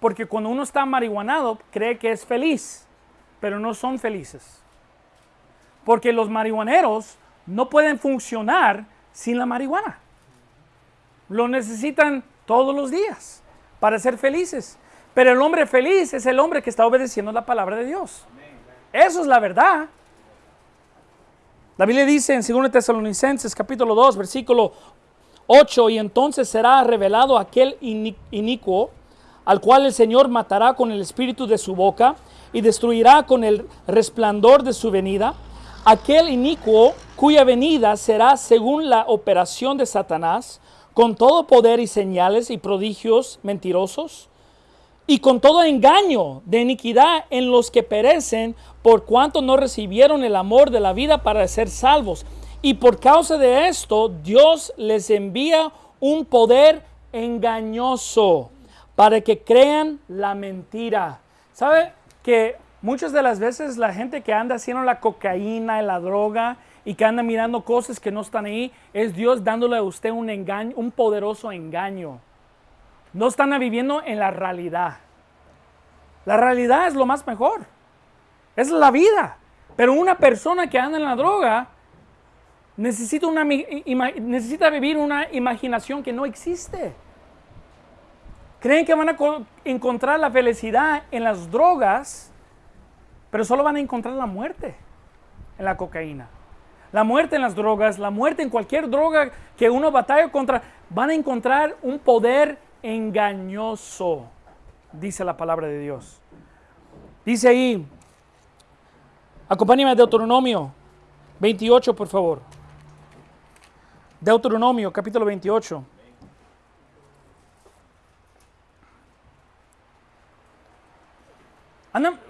Porque cuando uno está marihuanado cree que es feliz, pero no son felices. Porque los marihuaneros no pueden funcionar sin la marihuana. Lo necesitan todos los días para ser felices. Pero el hombre feliz es el hombre que está obedeciendo la palabra de Dios. Eso es la verdad. La Biblia dice en 2 Tesalonicenses capítulo 2, versículo 8, y entonces será revelado aquel inicuo al cual el Señor matará con el espíritu de su boca y destruirá con el resplandor de su venida. Aquel inicuo cuya venida será según la operación de Satanás, con todo poder y señales y prodigios mentirosos y con todo engaño de iniquidad en los que perecen, por cuanto no recibieron el amor de la vida para ser salvos. Y por causa de esto, Dios les envía un poder engañoso para que crean la mentira. ¿Sabe que muchas de las veces la gente que anda haciendo la cocaína la droga y que anda mirando cosas que no están ahí, es Dios dándole a usted un engaño, un poderoso engaño. No están viviendo en la realidad. La realidad es lo más mejor. Es la vida. Pero una persona que anda en la droga necesita, una, necesita vivir una imaginación que no existe. Creen que van a encontrar la felicidad en las drogas, pero solo van a encontrar la muerte en la cocaína. La muerte en las drogas, la muerte en cualquier droga que uno batalla contra, van a encontrar un poder engañoso, dice la palabra de Dios. Dice ahí, acompáñame a Deuteronomio 28, por favor. Deuteronomio, capítulo 28.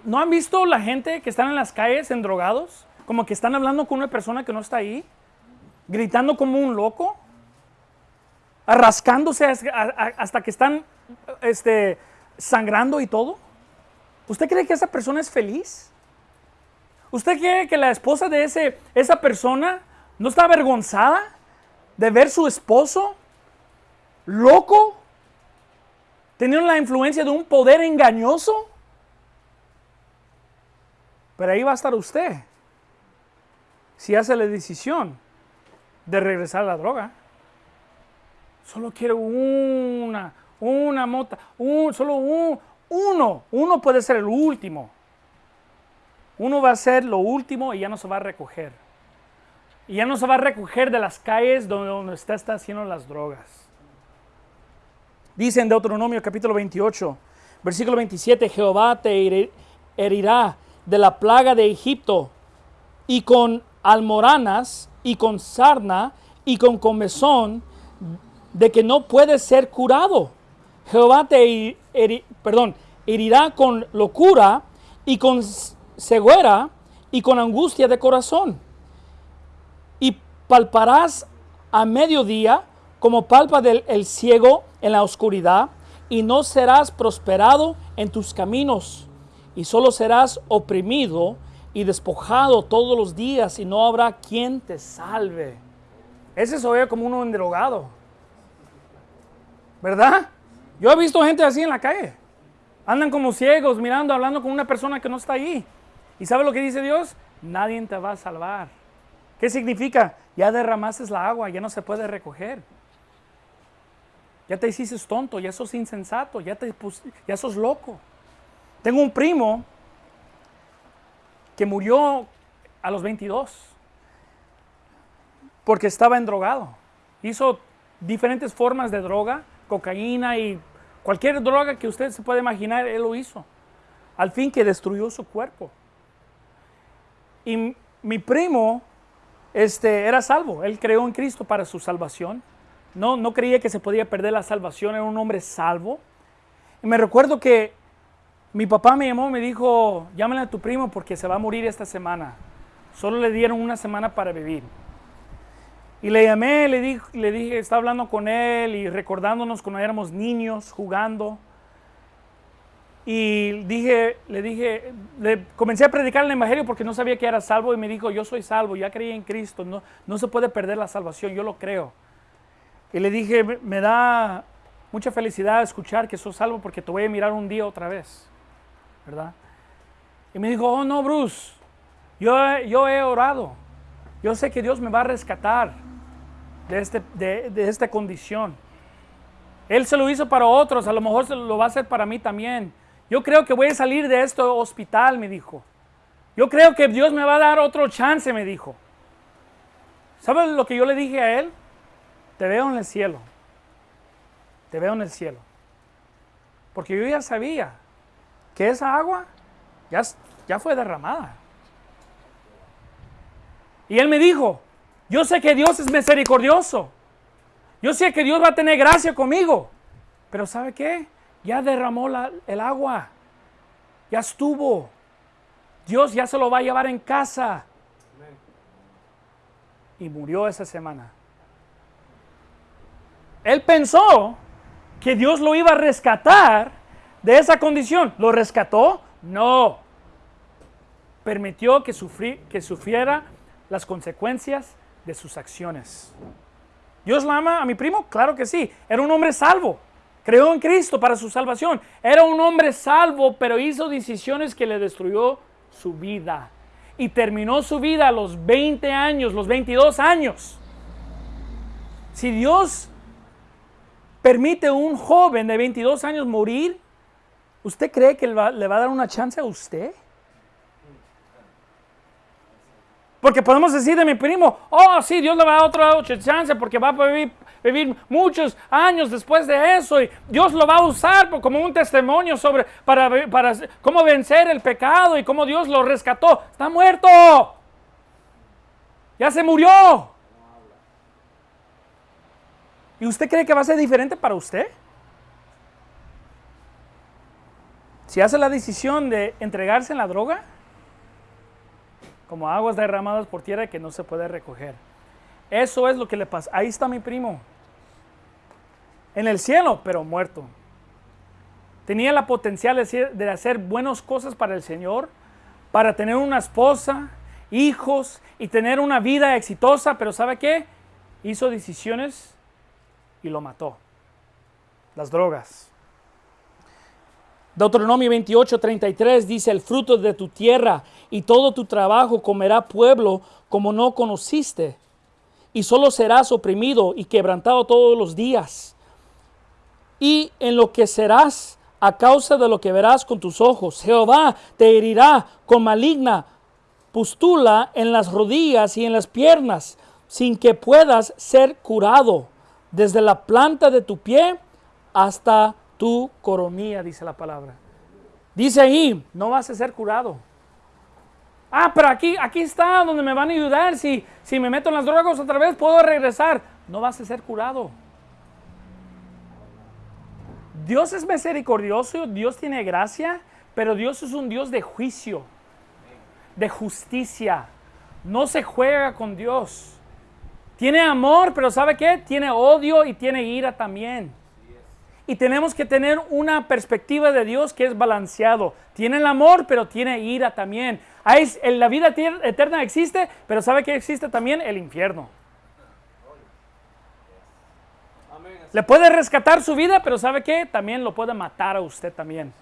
¿No han visto la gente que están en las calles en drogados? Como que están hablando con una persona que no está ahí, gritando como un loco rascándose hasta que están este, sangrando y todo? ¿Usted cree que esa persona es feliz? ¿Usted cree que la esposa de ese, esa persona no está avergonzada de ver su esposo loco, teniendo la influencia de un poder engañoso? Pero ahí va a estar usted si hace la decisión de regresar a la droga. Solo quiero una, una mota, un, solo uno. Uno puede ser el último. Uno va a ser lo último y ya no se va a recoger. Y ya no se va a recoger de las calles donde, está haciendo las drogas. Dice en Deuteronomio capítulo 28, versículo 27, Jehová te herirá de la plaga de Egipto y con almoranas y con sarna y con comezón de que no puedes ser curado. Jehová te herirá con locura y con ceguera y con angustia de corazón. Y palparás a mediodía como palpa del el ciego en la oscuridad y no serás prosperado en tus caminos y solo serás oprimido y despojado todos los días y no habrá quien te salve. Ese se oye como uno endrogado. ¿Verdad? Yo he visto gente así en la calle. Andan como ciegos, mirando, hablando con una persona que no está ahí. ¿Y sabe lo que dice Dios? Nadie te va a salvar. ¿Qué significa? Ya derramaste la agua, ya no se puede recoger. Ya te hiciste tonto, ya sos insensato, ya, te ya sos loco. Tengo un primo que murió a los 22 porque estaba endrogado. Hizo diferentes formas de droga cocaína y cualquier droga que usted se pueda imaginar, él lo hizo. Al fin que destruyó su cuerpo. Y mi primo este, era salvo. Él creó en Cristo para su salvación. No, no creía que se podía perder la salvación. Era un hombre salvo. Me recuerdo que mi papá me llamó, me dijo, llámale a tu primo porque se va a morir esta semana. Solo le dieron una semana para vivir. Y le llamé, le dije, le dije, estaba hablando con él y recordándonos cuando éramos niños jugando. Y dije, le dije, le comencé a predicar el Evangelio porque no sabía que era salvo y me dijo, yo soy salvo, ya creí en Cristo, no, no se puede perder la salvación, yo lo creo. Y le dije, me da mucha felicidad escuchar que soy salvo porque te voy a mirar un día otra vez, ¿verdad? Y me dijo, oh no, Bruce, yo, yo he orado, yo sé que Dios me va a rescatar de, este, de, esta condición. Él se lo hizo para otros, a lo mejor se lo va a hacer para mí también. Yo creo que voy a salir de este hospital, me dijo. Yo creo que Dios me va a dar otro chance, me dijo. ¿Sabes lo que yo le dije a él? Te veo en el cielo. Te veo en el cielo. Porque yo ya sabía que esa agua ya, ya fue derramada. Y él me dijo, yo sé que Dios es misericordioso. Yo sé que Dios va a tener gracia conmigo. Pero ¿sabe qué? Ya derramó el agua. Ya estuvo. Dios ya se lo va a llevar en casa. Y murió esa semana. Él pensó que Dios lo iba a rescatar de esa condición. ¿Lo rescató? No. Permitió que, que sufriera las consecuencias de sus acciones. ¿Dios la ama a mi primo? Claro que sí. Era un hombre salvo. Creó en Cristo para su salvación. Era un hombre salvo, pero hizo decisiones que le destruyó su vida. Y terminó su vida a los 20 años, los 22 años. Si Dios permite a un joven de 22 años morir, ¿usted cree que le va, a dar una chance a usted? Porque podemos decir de mi primo, oh sí, Dios le va a dar otra chance porque va a vivir, vivir, muchos años después de eso y Dios lo va a usar como un testimonio sobre para, para cómo vencer el pecado y cómo Dios lo rescató. Está muerto. Ya se murió. ¿Y usted cree que va a ser diferente para usted? Si hace la decisión de entregarse en la droga, como aguas derramadas por tierra que no se puede recoger. Eso es lo que le pasa. Ahí está mi primo. En el cielo, pero muerto. Tenía la potencial de hacer buenas cosas para el Señor, para tener una esposa, hijos y tener una vida exitosa, pero ¿sabe qué? Hizo decisiones y lo mató. Las drogas. Deuteronomio 28, 33 dice, el fruto de tu tierra y todo tu trabajo comerá pueblo como no conociste, y solo serás oprimido y quebrantado todos los días. Y en lo que serás a causa de lo que verás con tus ojos, Jehová te herirá con maligna pustula en las rodillas y en las piernas, sin que puedas ser curado, desde la planta de tu pie hasta tu coronilla, dice la palabra. Dice ahí, no vas a ser curado. Ah, pero aquí, aquí está donde me van a ayudar. Si, si me meto en las drogas otra vez, puedo regresar. No vas a ser curado. Dios es misericordioso, Dios tiene gracia, pero Dios es un Dios de juicio, de justicia. No se juega con Dios. Tiene amor, pero ¿sabe qué? Tiene odio y tiene ira también. Y tenemos que tener una perspectiva de Dios que es balanceado. Tiene el amor, pero tiene ira también. la vida eterna existe, pero ¿sabe que existe también? El infierno. Le puede rescatar su vida, pero ¿sabe qué? También lo puede matar a usted también.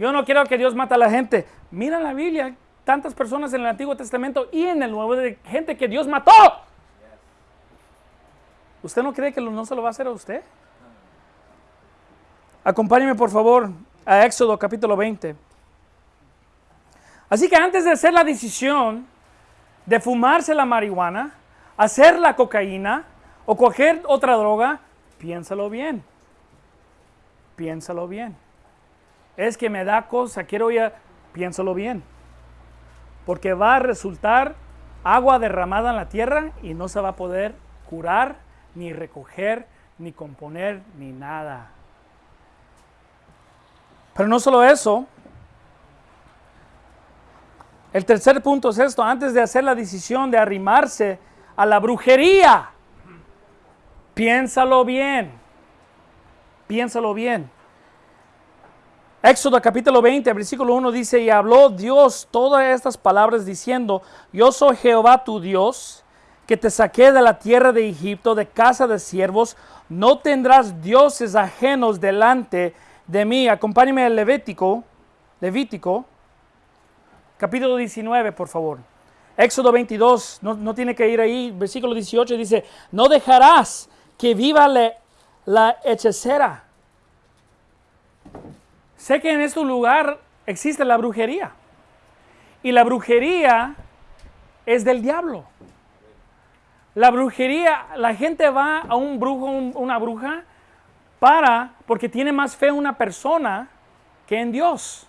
Yo no quiero que Dios mate a la gente. Mira la Biblia, tantas personas en el Antiguo Testamento y en el Nuevo de gente que Dios mató. ¿Usted no cree que no se lo va a hacer a usted? Acompáñeme por favor a Éxodo capítulo 20. Así que antes de hacer la decisión de fumarse la marihuana, hacer la cocaína o coger otra droga, piénsalo bien. Piénsalo bien. Es que me da cosa, quiero ya, piénsalo bien. Porque va a resultar agua derramada en la tierra y no se va a poder curar, ni recoger, ni componer, ni nada. Pero no solo eso, el tercer punto es esto, antes de hacer la decisión de arrimarse a la brujería, piénsalo bien, piénsalo bien. Éxodo capítulo 20, versículo 1 dice, y habló Dios todas estas palabras diciendo, yo soy Jehová tu Dios, que te saqué de la tierra de Egipto, de casa de siervos, no tendrás dioses ajenos delante de de mí. Acompáñeme al Levítico, Levítico, capítulo 19, por favor. Éxodo 22, no, tiene que ir ahí, versículo 18 dice, no dejarás que viva la hechicera. Sé que en este lugar existe la brujería. Y la brujería es del diablo. La brujería, la gente va a un brujo, una bruja, para, porque tiene más fe una persona que en Dios.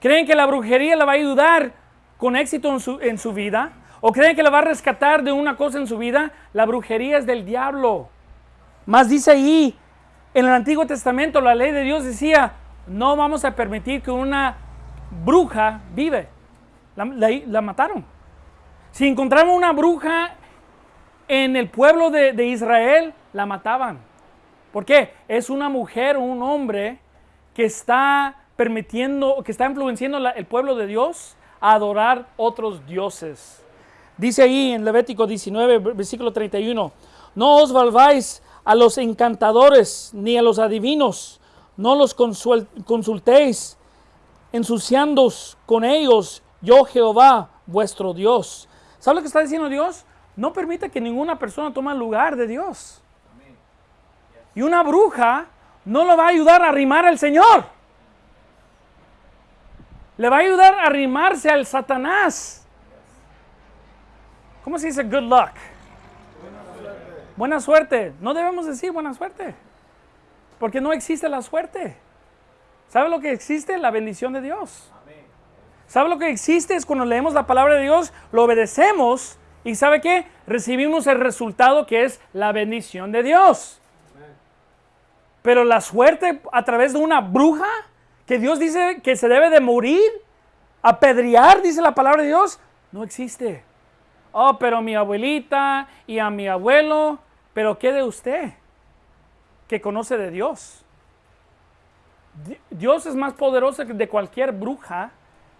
¿Creen que la brujería le va a ayudar con éxito en su, en su vida? ¿O creen que le va a rescatar de una cosa en su vida? La brujería es del diablo. Más dice ahí, En el Antiguo Testamento la ley de Dios decía, no vamos a permitir que una bruja vive. La, la- la mataron. Si encontraban una bruja en el pueblo de, de Israel, la mataban. ¿Por qué? Es una mujer o un hombre que está permitiendo, que está influenciando la- el pueblo de Dios a adorar otros dioses. Dice ahí en Levítico 19, versículo 31, no os volváis a los encantadores ni a los adivinos, no los consultéis, ensuciándoos con ellos, yo Jehová, vuestro Dios. ¿Sabe lo que está diciendo Dios? No permita que ninguna persona tome el lugar de Dios. Y una bruja no lo va a ayudar a arrimar al Señor. Le va a ayudar a arrimarse al Satanás. ¿Cómo se dice good luck? Buena suerte. No debemos decir buena suerte. Porque no existe la suerte. ¿Sabe lo que existe? La bendición de Dios. ¿Sabe lo que existe? Es cuando leemos la palabra de Dios, lo obedecemos y ¿sabe qué? Recibimos el resultado que es la bendición de Dios. Pero la suerte a través de una bruja, que Dios dice que se debe de morir, apedrear, dice la palabra de Dios, no existe. Oh, pero mi abuelita y a mi abuelo, pero ¿qué de usted? Que conoce de Dios. Di- Dios es más poderoso que de cualquier bruja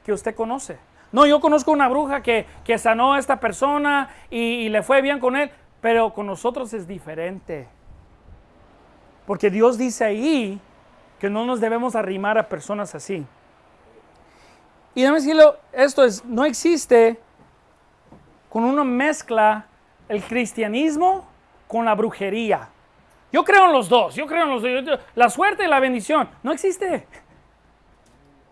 que usted conoce. No, yo conozco una bruja que, que sanó a esta persona y, y le fue bien con él, pero con nosotros es diferente. Porque Dios dice ahí que no nos debemos arrimar a personas así. Y déjame decirlo, esto es, no existe con una mezcla el cristianismo con la brujería. Yo creo en los dos, yo creo en los dos. La suerte y la bendición, no existe.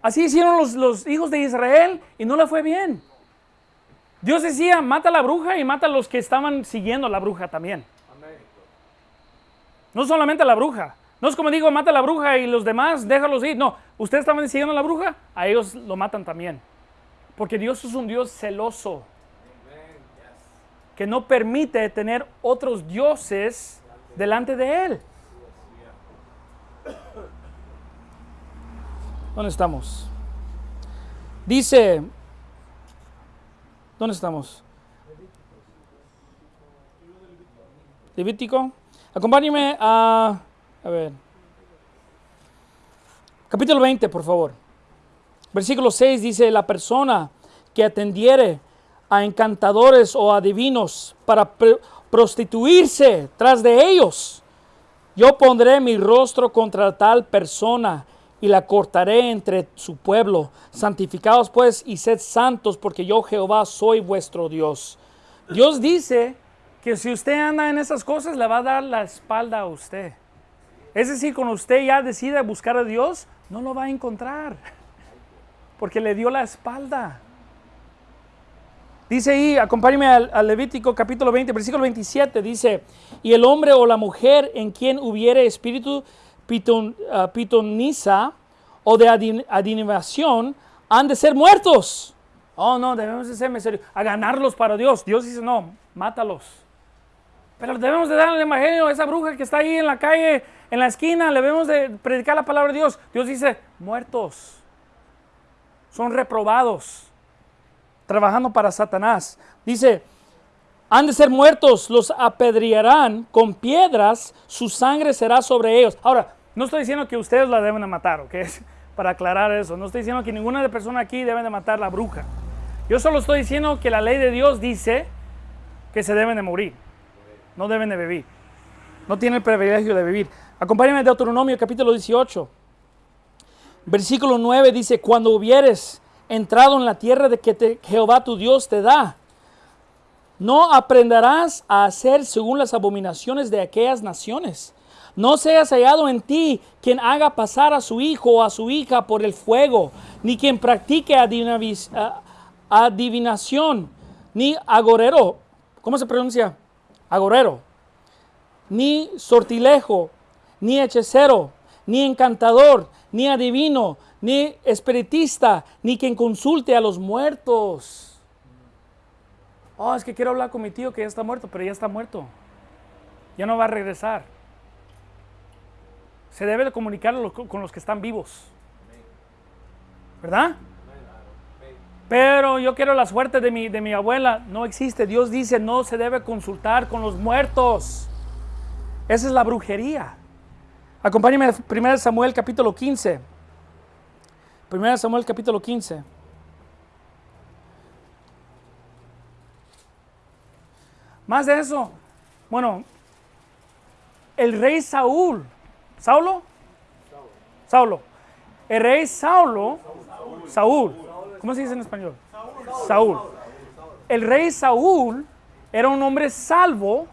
Así hicieron los, los hijos de Israel y no le fue bien. Dios decía, mata a la bruja y mata a los que estaban siguiendo a la bruja también. No solamente a la bruja. No es como digo, mata a la bruja y los demás déjalos ir. No, ustedes estaban siguiendo a la bruja, a ellos lo matan también. Porque Dios es un Dios celoso. Que no permite tener otros dioses delante de Él. ¿Dónde estamos? Dice, ¿dónde estamos? Levítico. Acompáñeme a, a ver, capítulo 20, por favor. Versículo 6 dice, la persona que atendiere a encantadores o adivinos para prostituirse tras de ellos, yo pondré mi rostro contra tal persona y la cortaré entre su pueblo. Santificados pues y sed santos, porque yo Jehová soy vuestro Dios. Dios dice que si usted anda en esas cosas, le va a dar la espalda a usted. Es decir, cuando usted ya decide buscar a Dios, no lo va a encontrar, porque le dio la espalda. Dice ahí, acompáñeme al, Levítico capítulo 20, versículo 27, dice, y el hombre o la mujer en quien hubiere espíritu ah, pitoniza o de adin- adivinación han de ser muertos. Oh, no, debemos de ser misericordia- a ganarlos para Dios. Dios dice, no, mátalos. Pero debemos de darle el evangelio a esa bruja que está ahí en la calle, en la esquina, le debemos de predicar la palabra de Dios. Dios dice, muertos. Son reprobados trabajando para Satanás. Dice, han de ser muertos, los apedrearán con piedras, su sangre será sobre ellos. Ahora, no estoy diciendo que ustedes la deben de matar. Para aclarar eso, no estoy diciendo que ninguna persona aquí debe de matar la bruja. Yo solo estoy diciendo que la ley de Dios dice que se deben de morir, no deben de vivir. No tienen el privilegio de vivir. Acompáñame a Deuteronomio capítulo 18. Versículo 9 dice, cuando hubieres entrado en la tierra de que Jehová tu Dios te da, no aprenderás a hacer según las abominaciones de aquellas naciones. No seas hallado en ti quien haga pasar a su hijo o a su hija por el fuego, ni quien practique adivinación, ni agorero. ¿Cómo se pronuncia? Agorero. Ni sortilejo, ni hechicero, ni encantador, ni adivino, ni espiritista, ni quien consulte a los muertos. Oh, es que quiero hablar con mi tío que ya está muerto, pero ya está muerto. Ya no va a regresar. se debe de comunicar con los que están vivos. ¿Verdad? Pero yo quiero la suerte de mi, de mi abuela. No existe. Dios dice, no se debe consultar con los muertos. Esa es la brujería. Acompáñame a 1 Samuel capítulo 15. 1 Samuel capítulo 15. Más de eso. Bueno, el rey Saúl. ¿Saulo? Saulo. El rey Saulo. Saúl. ¿Cómo se dice en español? Saúl. El rey Saúl era un hombre salvo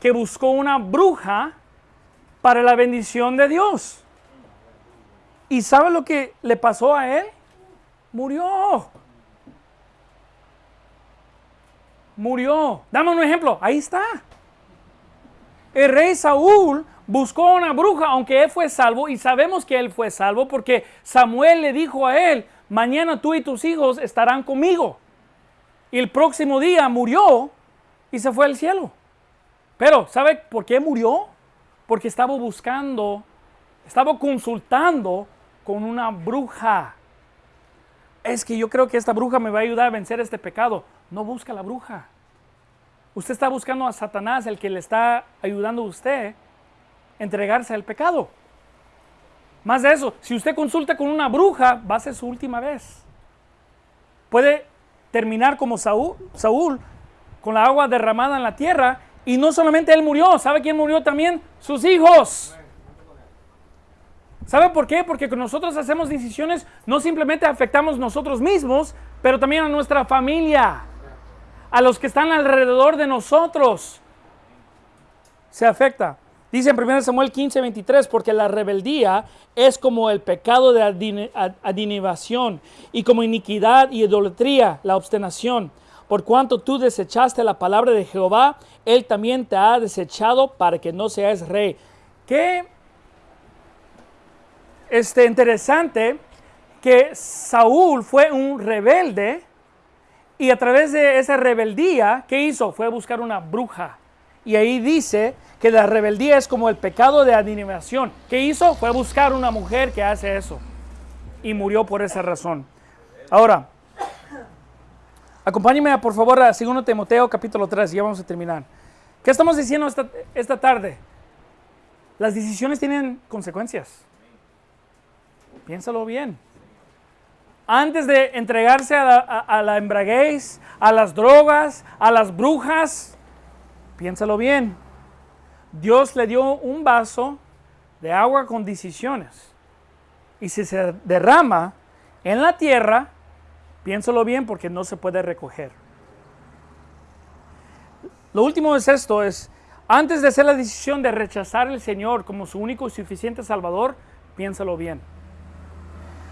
que buscó una bruja para la bendición de Dios. ¿Y sabe lo que le pasó a él? Murió. Murió. Dame un ejemplo. Ahí está. El rey Saúl buscó una bruja, aunque él fue salvo, y sabemos que él fue salvo porque Samuel le dijo a él, mañana tú y tus hijos estarán conmigo. Y el próximo día murió y se fue al cielo. Pero, ¿sabe por qué murió? Porque estaba buscando, estaba consultando con una bruja. Es que yo creo que esta bruja me va a ayudar a vencer este pecado. No busca la bruja. Usted está buscando a Satanás, el que le está ayudando a usted a entregarse al pecado. Más de eso, si usted consulta con una bruja, va a ser su última vez. Puede terminar como Saúl, Saúl con la agua derramada en la tierra y no solamente él murió, ¿sabe quién murió también? Sus hijos. ¿Sabe por qué? Porque nosotros hacemos decisiones no simplemente afectamos nosotros mismos, pero también a nuestra familia, a los que están alrededor de nosotros. Se afecta. Dice en 1 Samuel 15, 23, porque la rebeldía es como el pecado de adinivación y como iniquidad y idolatría, la obstinación. Por cuanto tú desechaste la palabra de Jehová, Él también te ha desechado para que no seas rey. Qué este, interesante que Saúl fue un rebelde y a través de esa rebeldía, ¿qué hizo? Fue a buscar una bruja. Y ahí dice que la rebeldía es como el pecado de adivinación. ¿Qué hizo? Fue buscar una mujer que hace eso. Y murió por esa razón. Ahora, acompáñeme por favor a 2 Timoteo capítulo 3, ya vamos a terminar. ¿Qué estamos diciendo esta, esta tarde? Las decisiones tienen consecuencias. Piénsalo bien. Antes de entregarse a la, a la embraguez, a las drogas, a las brujas, piénsalo bien. Dios le dio un vaso de agua con decisiones. Y si se derrama en la tierra, piénsalo bien porque no se puede recoger. Lo último es esto, es antes de hacer la decisión de rechazar al Señor como su único y suficiente Salvador, piénsalo bien.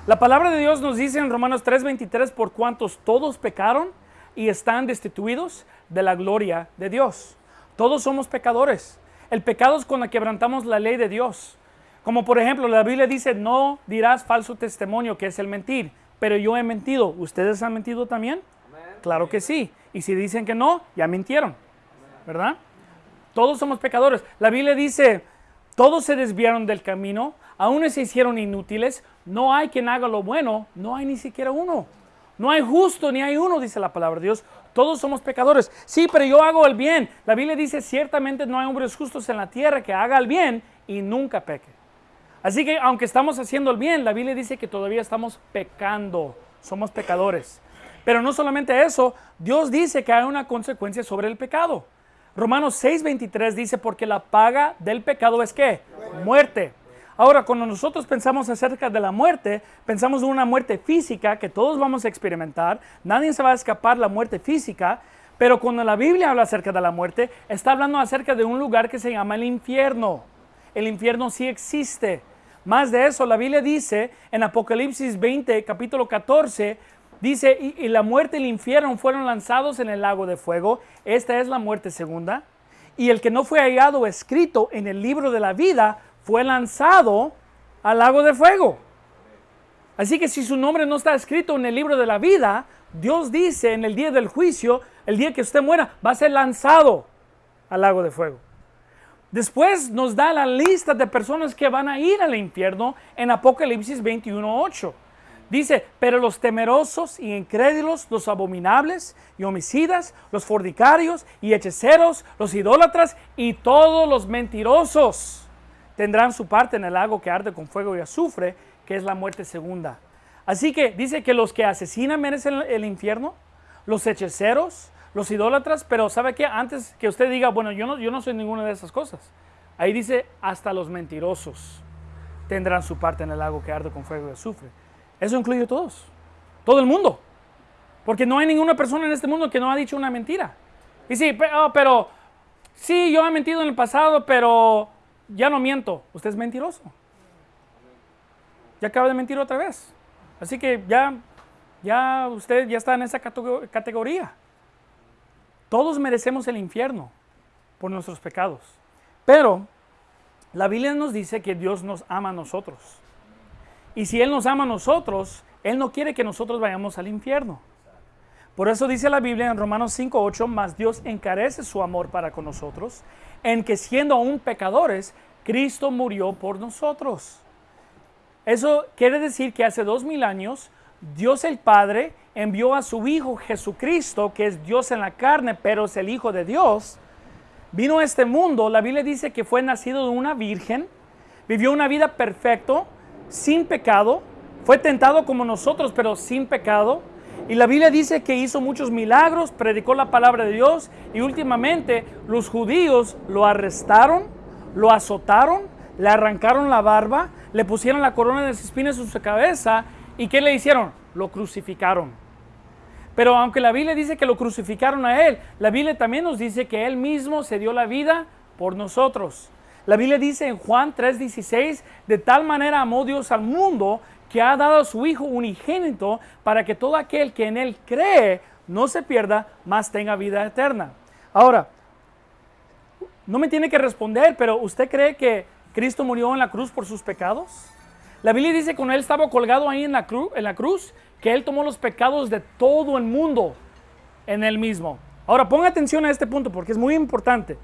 La palabra de Dios nos dice en Romanos 3:23, por cuantos todos pecaron y están destituidos de la gloria de Dios. Todos somos pecadores. El pecado es cuando quebrantamos la ley de Dios. Como por ejemplo, la Biblia dice, no dirás falso testimonio, que es el mentir. Pero yo he mentido. ¿Ustedes han mentido también? Claro que sí. Y si dicen que no, ya mintieron. ¿Verdad? Todos somos pecadores. La Biblia dice, todos se desviaron del camino, aún se hicieron inútiles. No hay quien haga lo bueno, no hay ni siquiera uno. No hay justo ni hay uno, dice la palabra de Dios. Todos somos pecadores. Sí, pero yo hago el bien. La Biblia dice, ciertamente no hay hombres justos en la tierra que haga el bien y nunca peque. Así que aunque estamos haciendo el bien, la Biblia dice que todavía estamos pecando. Somos pecadores. Pero no solamente eso, Dios dice que hay una consecuencia sobre el pecado. Romanos 6:23 dice, porque la paga del pecado es qué? Muerte. Ahora, cuando nosotros pensamos acerca de la muerte, pensamos en una muerte física que todos vamos a experimentar, nadie se va a escapar la muerte física, pero cuando la Biblia habla acerca de la muerte, está hablando acerca de un lugar que se llama el infierno. El infierno sí existe. Más de eso, la Biblia dice en Apocalipsis 20, capítulo 14, dice, y, y la muerte y el infierno fueron lanzados en el lago de fuego. Esta es la muerte segunda. Y el que no fue hallado escrito en el libro de la vida fue lanzado al lago de fuego. Así que si su nombre no está escrito en el libro de la vida, Dios dice en el día del juicio, el día que usted muera, va a ser lanzado al lago de fuego. Después nos da la lista de personas que van a ir al infierno en Apocalipsis 21.8. Dice, pero los temerosos y incrédulos, los abominables y homicidas, los fornicarios y hechiceros, los idólatras y todos los mentirosos tendrán su parte en el lago que arde con fuego y azufre, que es la muerte segunda. Así que dice que los que asesinan merecen el infierno, los hechiceros, los idólatras, pero ¿sabe qué? Antes que usted diga, bueno, yo no, yo no soy ninguna de esas cosas. Ahí dice, hasta los mentirosos tendrán su parte en el lago que arde con fuego y azufre. Eso incluye a todos, todo el mundo. Porque no hay ninguna persona en este mundo que no ha dicho una mentira. Y sí, pero, pero sí, yo he mentido en el pasado, pero ya no miento. Usted es mentiroso. Ya acaba de mentir otra vez. Así que ya, ya usted ya está en esa categoría. Todos merecemos el infierno por nuestros pecados. Pero la Biblia nos dice que Dios nos ama a nosotros. Y si Él nos ama a nosotros, Él no quiere que nosotros vayamos al infierno. Por eso dice la Biblia en Romanos 5.8, más Dios encarece su amor para con nosotros, en que siendo aún pecadores, Cristo murió por nosotros. Eso quiere decir que hace dos mil años, Dios el Padre envió a su Hijo Jesucristo, que es Dios en la carne, pero es el Hijo de Dios. Vino a este mundo, la Biblia dice que fue nacido de una virgen, vivió una vida perfecta, sin pecado, fue tentado como nosotros, pero sin pecado. Y la Biblia dice que hizo muchos milagros, predicó la palabra de Dios y últimamente los judíos lo arrestaron, lo azotaron, le arrancaron la barba, le pusieron la corona de espinas en su cabeza y ¿qué le hicieron? Lo crucificaron. Pero aunque la Biblia dice que lo crucificaron a él, la Biblia también nos dice que él mismo se dio la vida por nosotros. La Biblia dice en Juan 3:16, de tal manera amó Dios al mundo que ha dado a su Hijo unigénito para que todo aquel que en Él cree no se pierda, más tenga vida eterna. Ahora, no me tiene que responder, pero ¿usted cree que Cristo murió en la cruz por sus pecados? La Biblia dice que cuando Él estaba colgado ahí en la, cruz, en la cruz, que Él tomó los pecados de todo el mundo en Él mismo. Ahora, ponga atención a este punto porque es muy importante.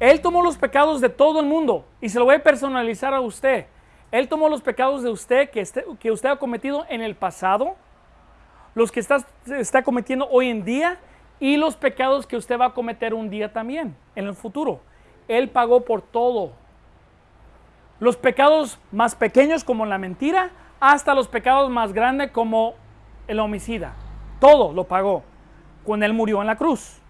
Él tomó los pecados de todo el mundo y se lo voy a personalizar a usted. Él tomó los pecados de usted que, este, que usted ha cometido en el pasado, los que está, está cometiendo hoy en día y los pecados que usted va a cometer un día también, en el futuro. Él pagó por todo. Los pecados más pequeños como la mentira, hasta los pecados más grandes como el homicida. Todo lo pagó cuando Él murió en la cruz.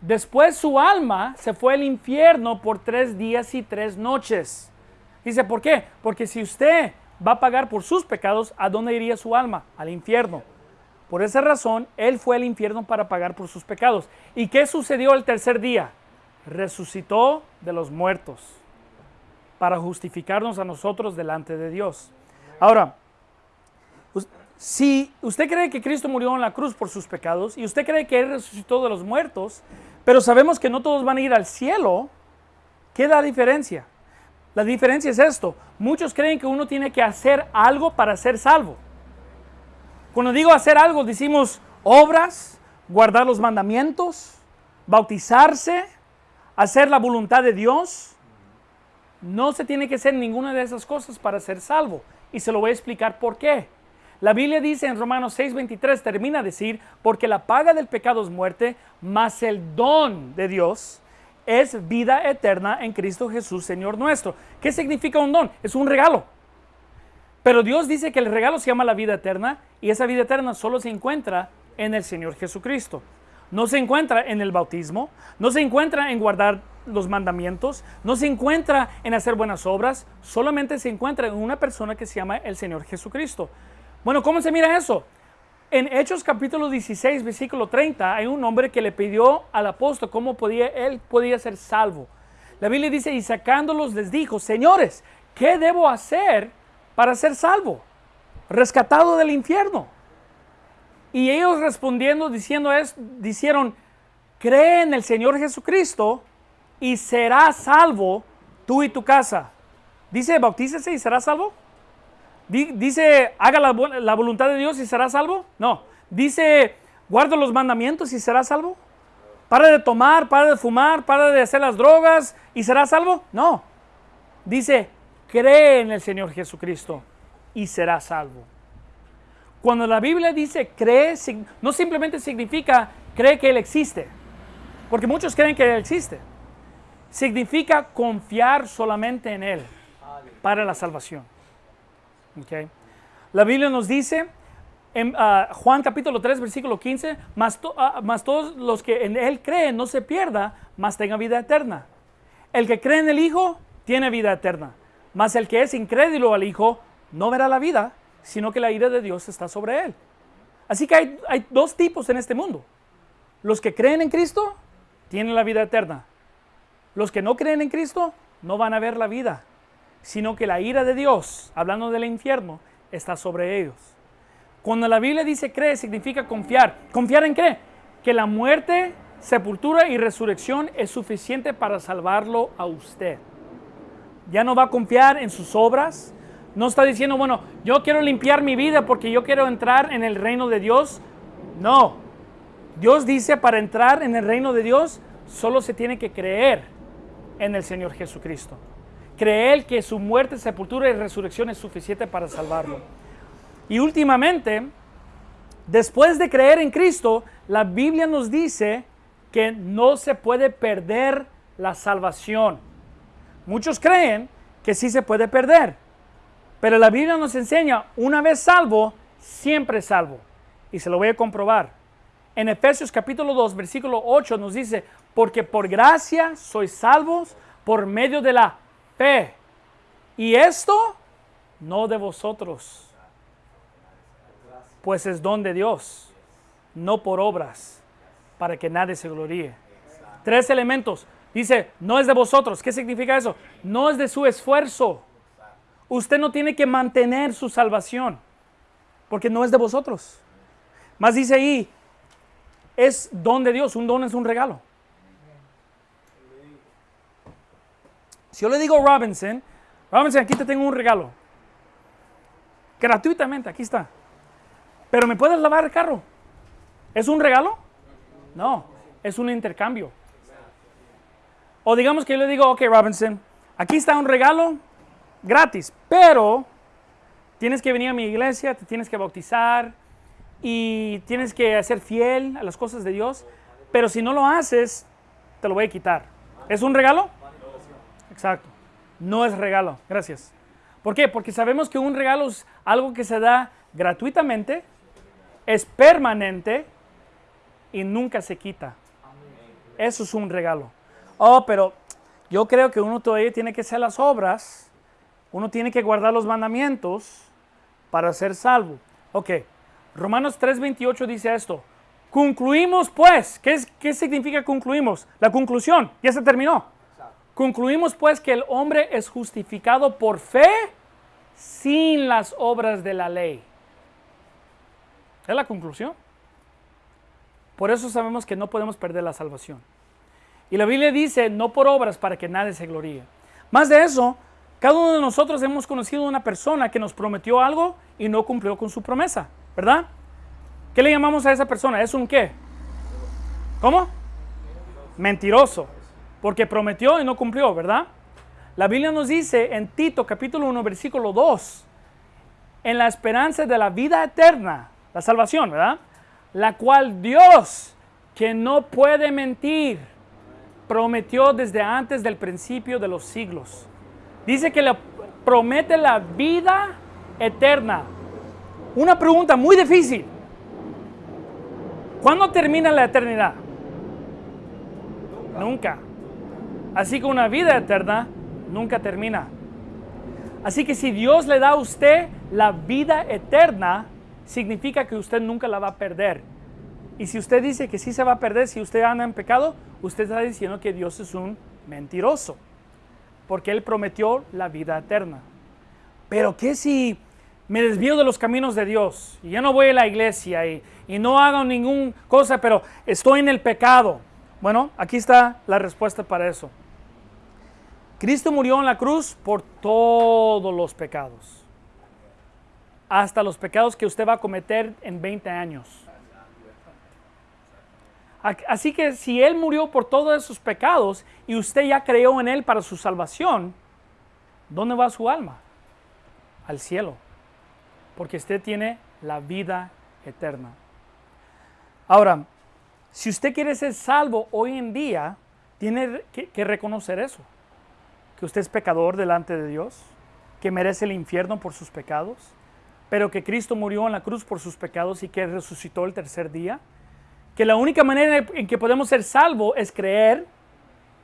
Después su alma se fue al infierno por tres días y tres noches. Dice, ¿por qué? Porque si usted va a pagar por sus pecados, ¿a dónde iría su alma? Al infierno. Por esa razón, Él fue al infierno para pagar por sus pecados. ¿Y qué sucedió el tercer día? Resucitó de los muertos para justificarnos a nosotros delante de Dios. Ahora, si usted cree que Cristo murió en la cruz por sus pecados y usted cree que Él resucitó de los muertos, pero sabemos que no todos van a ir al cielo. ¿Qué da diferencia? La diferencia es esto. Muchos creen que uno tiene que hacer algo para ser salvo. Cuando digo hacer algo, decimos obras, guardar los mandamientos, bautizarse, hacer la voluntad de Dios. No se tiene que hacer ninguna de esas cosas para ser salvo. Y se lo voy a explicar por qué. La Biblia dice en Romanos 6:23, termina de decir, porque la paga del pecado es muerte, mas el don de Dios es vida eterna en Cristo Jesús, Señor nuestro. ¿Qué significa un don? Es un regalo. Pero Dios dice que el regalo se llama la vida eterna y esa vida eterna solo se encuentra en el Señor Jesucristo. No se encuentra en el bautismo, no se encuentra en guardar los mandamientos, no se encuentra en hacer buenas obras, solamente se encuentra en una persona que se llama el Señor Jesucristo. Bueno, ¿cómo se mira eso? En Hechos capítulo 16, versículo 30, hay un hombre que le pidió al apóstol cómo podía, él podía ser salvo. La Biblia dice, y sacándolos les dijo, señores, ¿qué debo hacer para ser salvo? Rescatado del infierno. Y ellos respondiendo, diciendo es, dijeron, cree en el Señor Jesucristo y serás salvo tú y tu casa. Dice, bautícese y serás salvo. Dice, haga la, voluntad de Dios y será salvo. No. Dice, guarda los mandamientos y será salvo. para de tomar, para de fumar, para de hacer las drogas y serás salvo. No. Dice, cree en el Señor Jesucristo y serás salvo. Cuando la Biblia dice cree, no simplemente significa cree que Él existe, porque muchos creen que Él existe. Significa confiar solamente en Él para la salvación. Okay. La Biblia nos dice en ah, Juan capítulo 3, versículo 15, ah, más, todos los que en Él creen no se pierda, más tenga vida eterna. El que cree en el Hijo tiene vida eterna, mas el que es incrédulo al Hijo no verá la vida, sino que la ira de Dios está sobre él. Así que hay, hay dos tipos en este mundo. Los que creen en Cristo tienen la vida eterna. Los que no creen en Cristo no van a ver la vida, sino que la ira de Dios, hablando del infierno, está sobre ellos. Cuando la Biblia dice cree, significa confiar. ¿Confiar en qué? Que la muerte, sepultura y resurrección es suficiente para salvarlo a usted. Ya no va a confiar en sus obras. No está diciendo, bueno, yo quiero limpiar mi vida porque yo quiero entrar en el reino de Dios. No. Dios dice, para entrar en el reino de Dios, solo se tiene que creer en el Señor Jesucristo. Creer que su muerte, sepultura y resurrección es suficiente para salvarlo. Y últimamente, después de creer en Cristo, la Biblia nos dice que no se puede perder la salvación. Muchos creen que sí se puede perder, pero la Biblia nos enseña, una vez salvo, siempre salvo. Y se lo voy a comprobar. En Efesios capítulo 2, versículo 8 nos dice, porque por gracia sois salvos por medio de la fe. Y esto no de vosotros pues es don de Dios, no por obras, para que nadie se gloríe. Tres elementos. Dice, no es de vosotros. ¿Qué significa eso? No es de su esfuerzo. Usted no tiene que mantener su salvación, porque no es de vosotros. Más dice ahí, es don de Dios. Un don es un regalo. Si yo le digo Robinson, Robinson, aquí te tengo un regalo. Gratuitamente, aquí está. Pero ¿me puedes lavar el carro? ¿Es un regalo? No, es un intercambio. O digamos que yo le digo, ok Robinson, aquí está un regalo gratis, pero tienes que venir a mi iglesia, te tienes que bautizar y tienes que ser fiel a las cosas de Dios, pero si no lo haces, te lo voy a quitar. ¿Es un regalo? Exacto. No es regalo. Gracias. ¿Por qué? Porque sabemos que un regalo es algo que se da gratuitamente es permanente y nunca se quita. Eso es un regalo. Oh, pero yo creo que uno todavía tiene que hacer las obras, uno tiene que guardar los mandamientos para ser salvo. Ok, Romanos 3:28 dice esto. Concluimos pues, ¿qué, es, ¿qué significa concluimos? La conclusión, ya se terminó. Concluimos pues que el hombre es justificado por fe sin las obras de la ley. Es la conclusión. Por eso sabemos que no podemos perder la salvación. Y la Biblia dice, no por obras para que nadie se gloríe. Más de eso, cada uno de nosotros hemos conocido a una persona que nos prometió algo y no cumplió con su promesa, ¿verdad? ¿Qué le llamamos a esa persona? ¿Es un qué? ¿Cómo? Mentiroso. Porque prometió y no cumplió, ¿verdad? La Biblia nos dice en Tito capítulo 1 versículo 2, en la esperanza de la vida eterna, la salvación, ¿verdad? La cual Dios, que no puede mentir, prometió desde antes del principio de los siglos. Dice que le promete la vida eterna. Una pregunta muy difícil. ¿Cuándo termina la eternidad? Nunca. Así que una vida eterna nunca termina. Así que si Dios le da a usted la vida eterna, significa que usted nunca la va a perder. Y si usted dice que sí se va a perder si usted anda en pecado, usted está diciendo que Dios es un mentiroso, porque Él prometió la vida eterna. Pero ¿qué si me desvío de los caminos de Dios y ya no voy a la iglesia y, y no hago ninguna cosa, pero estoy en el pecado? Bueno, aquí está la respuesta para eso. Cristo murió en la cruz por todos los pecados hasta los pecados que usted va a cometer en 20 años. Así que si Él murió por todos sus pecados y usted ya creyó en Él para su salvación, ¿dónde va su alma? Al cielo. Porque usted tiene la vida eterna. Ahora, si usted quiere ser salvo hoy en día, tiene que, reconocer eso. Que usted es pecador delante de Dios, que merece el infierno por sus pecados, pero que Cristo murió en la cruz por sus pecados y que resucitó el tercer día que la única manera en que podemos ser salvos es creer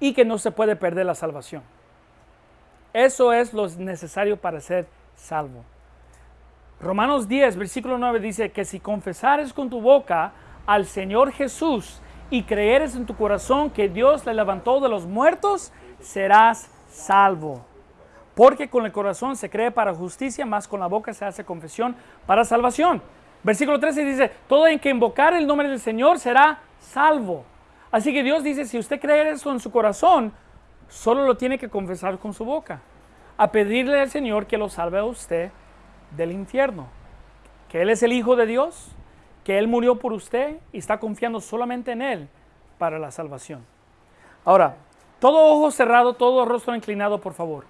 y que no se puede perder la salvación. Eso es lo necesario para ser salvo. Romanos 10, versículo 9 dice que si confesares con tu boca al Señor Jesús y creeres en tu corazón que Dios le levantó de los muertos, serás salvo. Porque con el corazón se cree para justicia, más con la boca se hace confesión para salvación. Versículo 13 dice, todo en que invocar el nombre del Señor será salvo. Así que Dios dice, si usted cree eso en su corazón, solo lo tiene que confesar con su boca. A pedirle al Señor que lo salve a usted del infierno. Que Él es el Hijo de Dios, que Él murió por usted y está confiando solamente en Él para la salvación. Ahora, todo ojo cerrado, todo rostro inclinado, por favor.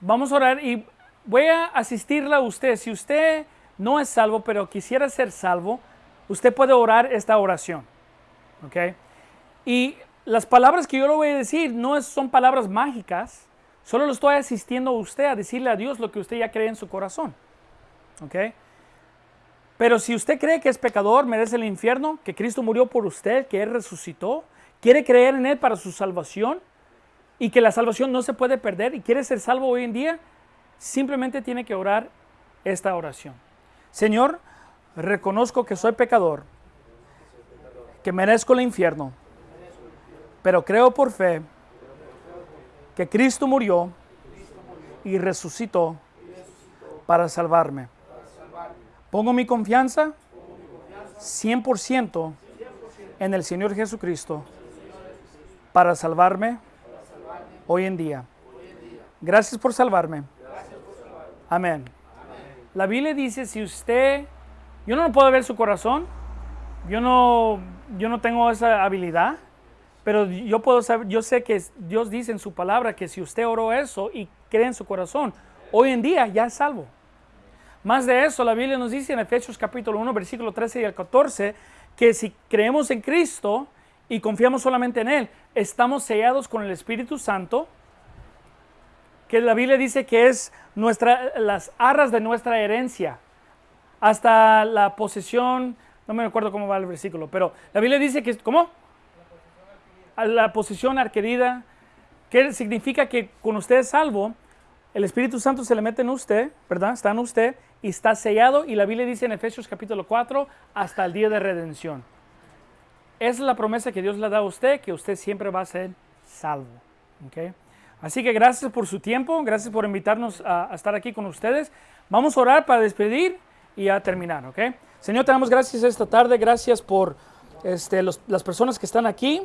Vamos a orar y voy a asistirle a usted. Si usted no es salvo, pero quisiera ser salvo, usted puede orar esta oración. ¿Ok? Y las palabras que yo le voy a decir no son palabras mágicas, solo lo estoy asistiendo a usted a decirle a Dios lo que usted ya cree en su corazón. ¿Ok? Pero si usted cree que es pecador, merece el infierno, que Cristo murió por usted, que Él resucitó, quiere creer en Él para su salvación y que la salvación no se puede perder y quiere ser salvo hoy en día, simplemente tiene que orar esta oración. Señor, reconozco que soy pecador, que merezco el infierno, pero creo por fe que Cristo murió y resucitó para salvarme. Pongo mi confianza 100% en el Señor Jesucristo para salvarme hoy en día. Gracias por salvarme. Amén. La Biblia dice, si usted, yo no puedo ver su corazón, yo no, yo no tengo esa habilidad, pero yo puedo saber, yo sé que Dios dice en su palabra que si usted oró eso y cree en su corazón, hoy en día ya es salvo. Más de eso, la Biblia nos dice en Efesios capítulo 1, versículo 13 y el 14, que si creemos en Cristo y confiamos solamente en Él, estamos sellados con el Espíritu Santo, que la Biblia dice que es nuestra, las arras de nuestra herencia, hasta la posesión, no me acuerdo cómo va el versículo, pero la Biblia dice que, ¿cómo? La posesión adquirida, que significa que con usted es salvo, el Espíritu Santo se le mete en usted, ¿verdad? Está en usted y está sellado y la Biblia dice en Efesios capítulo 4 hasta el día de redención. Es la promesa que Dios le da a usted, que usted siempre va a ser salvo. ¿okay? Así que gracias por su tiempo, gracias por invitarnos a, estar aquí con ustedes. Vamos a orar para despedir y a terminar, ¿ok? Señor, te damos gracias esta tarde, gracias por este, las personas que están aquí.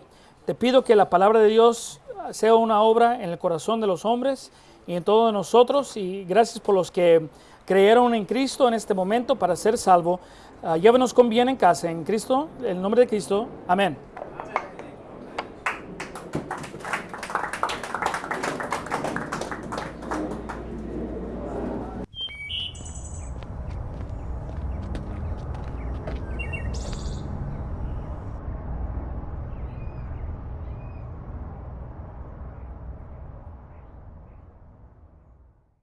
Te pido que la palabra de Dios sea una obra en el corazón de los hombres y en todos nosotros. Y gracias por los que creyeron en Cristo en este momento para ser salvo. Uh, llévenos con bien en casa, en Cristo, en el nombre de Cristo. Amén.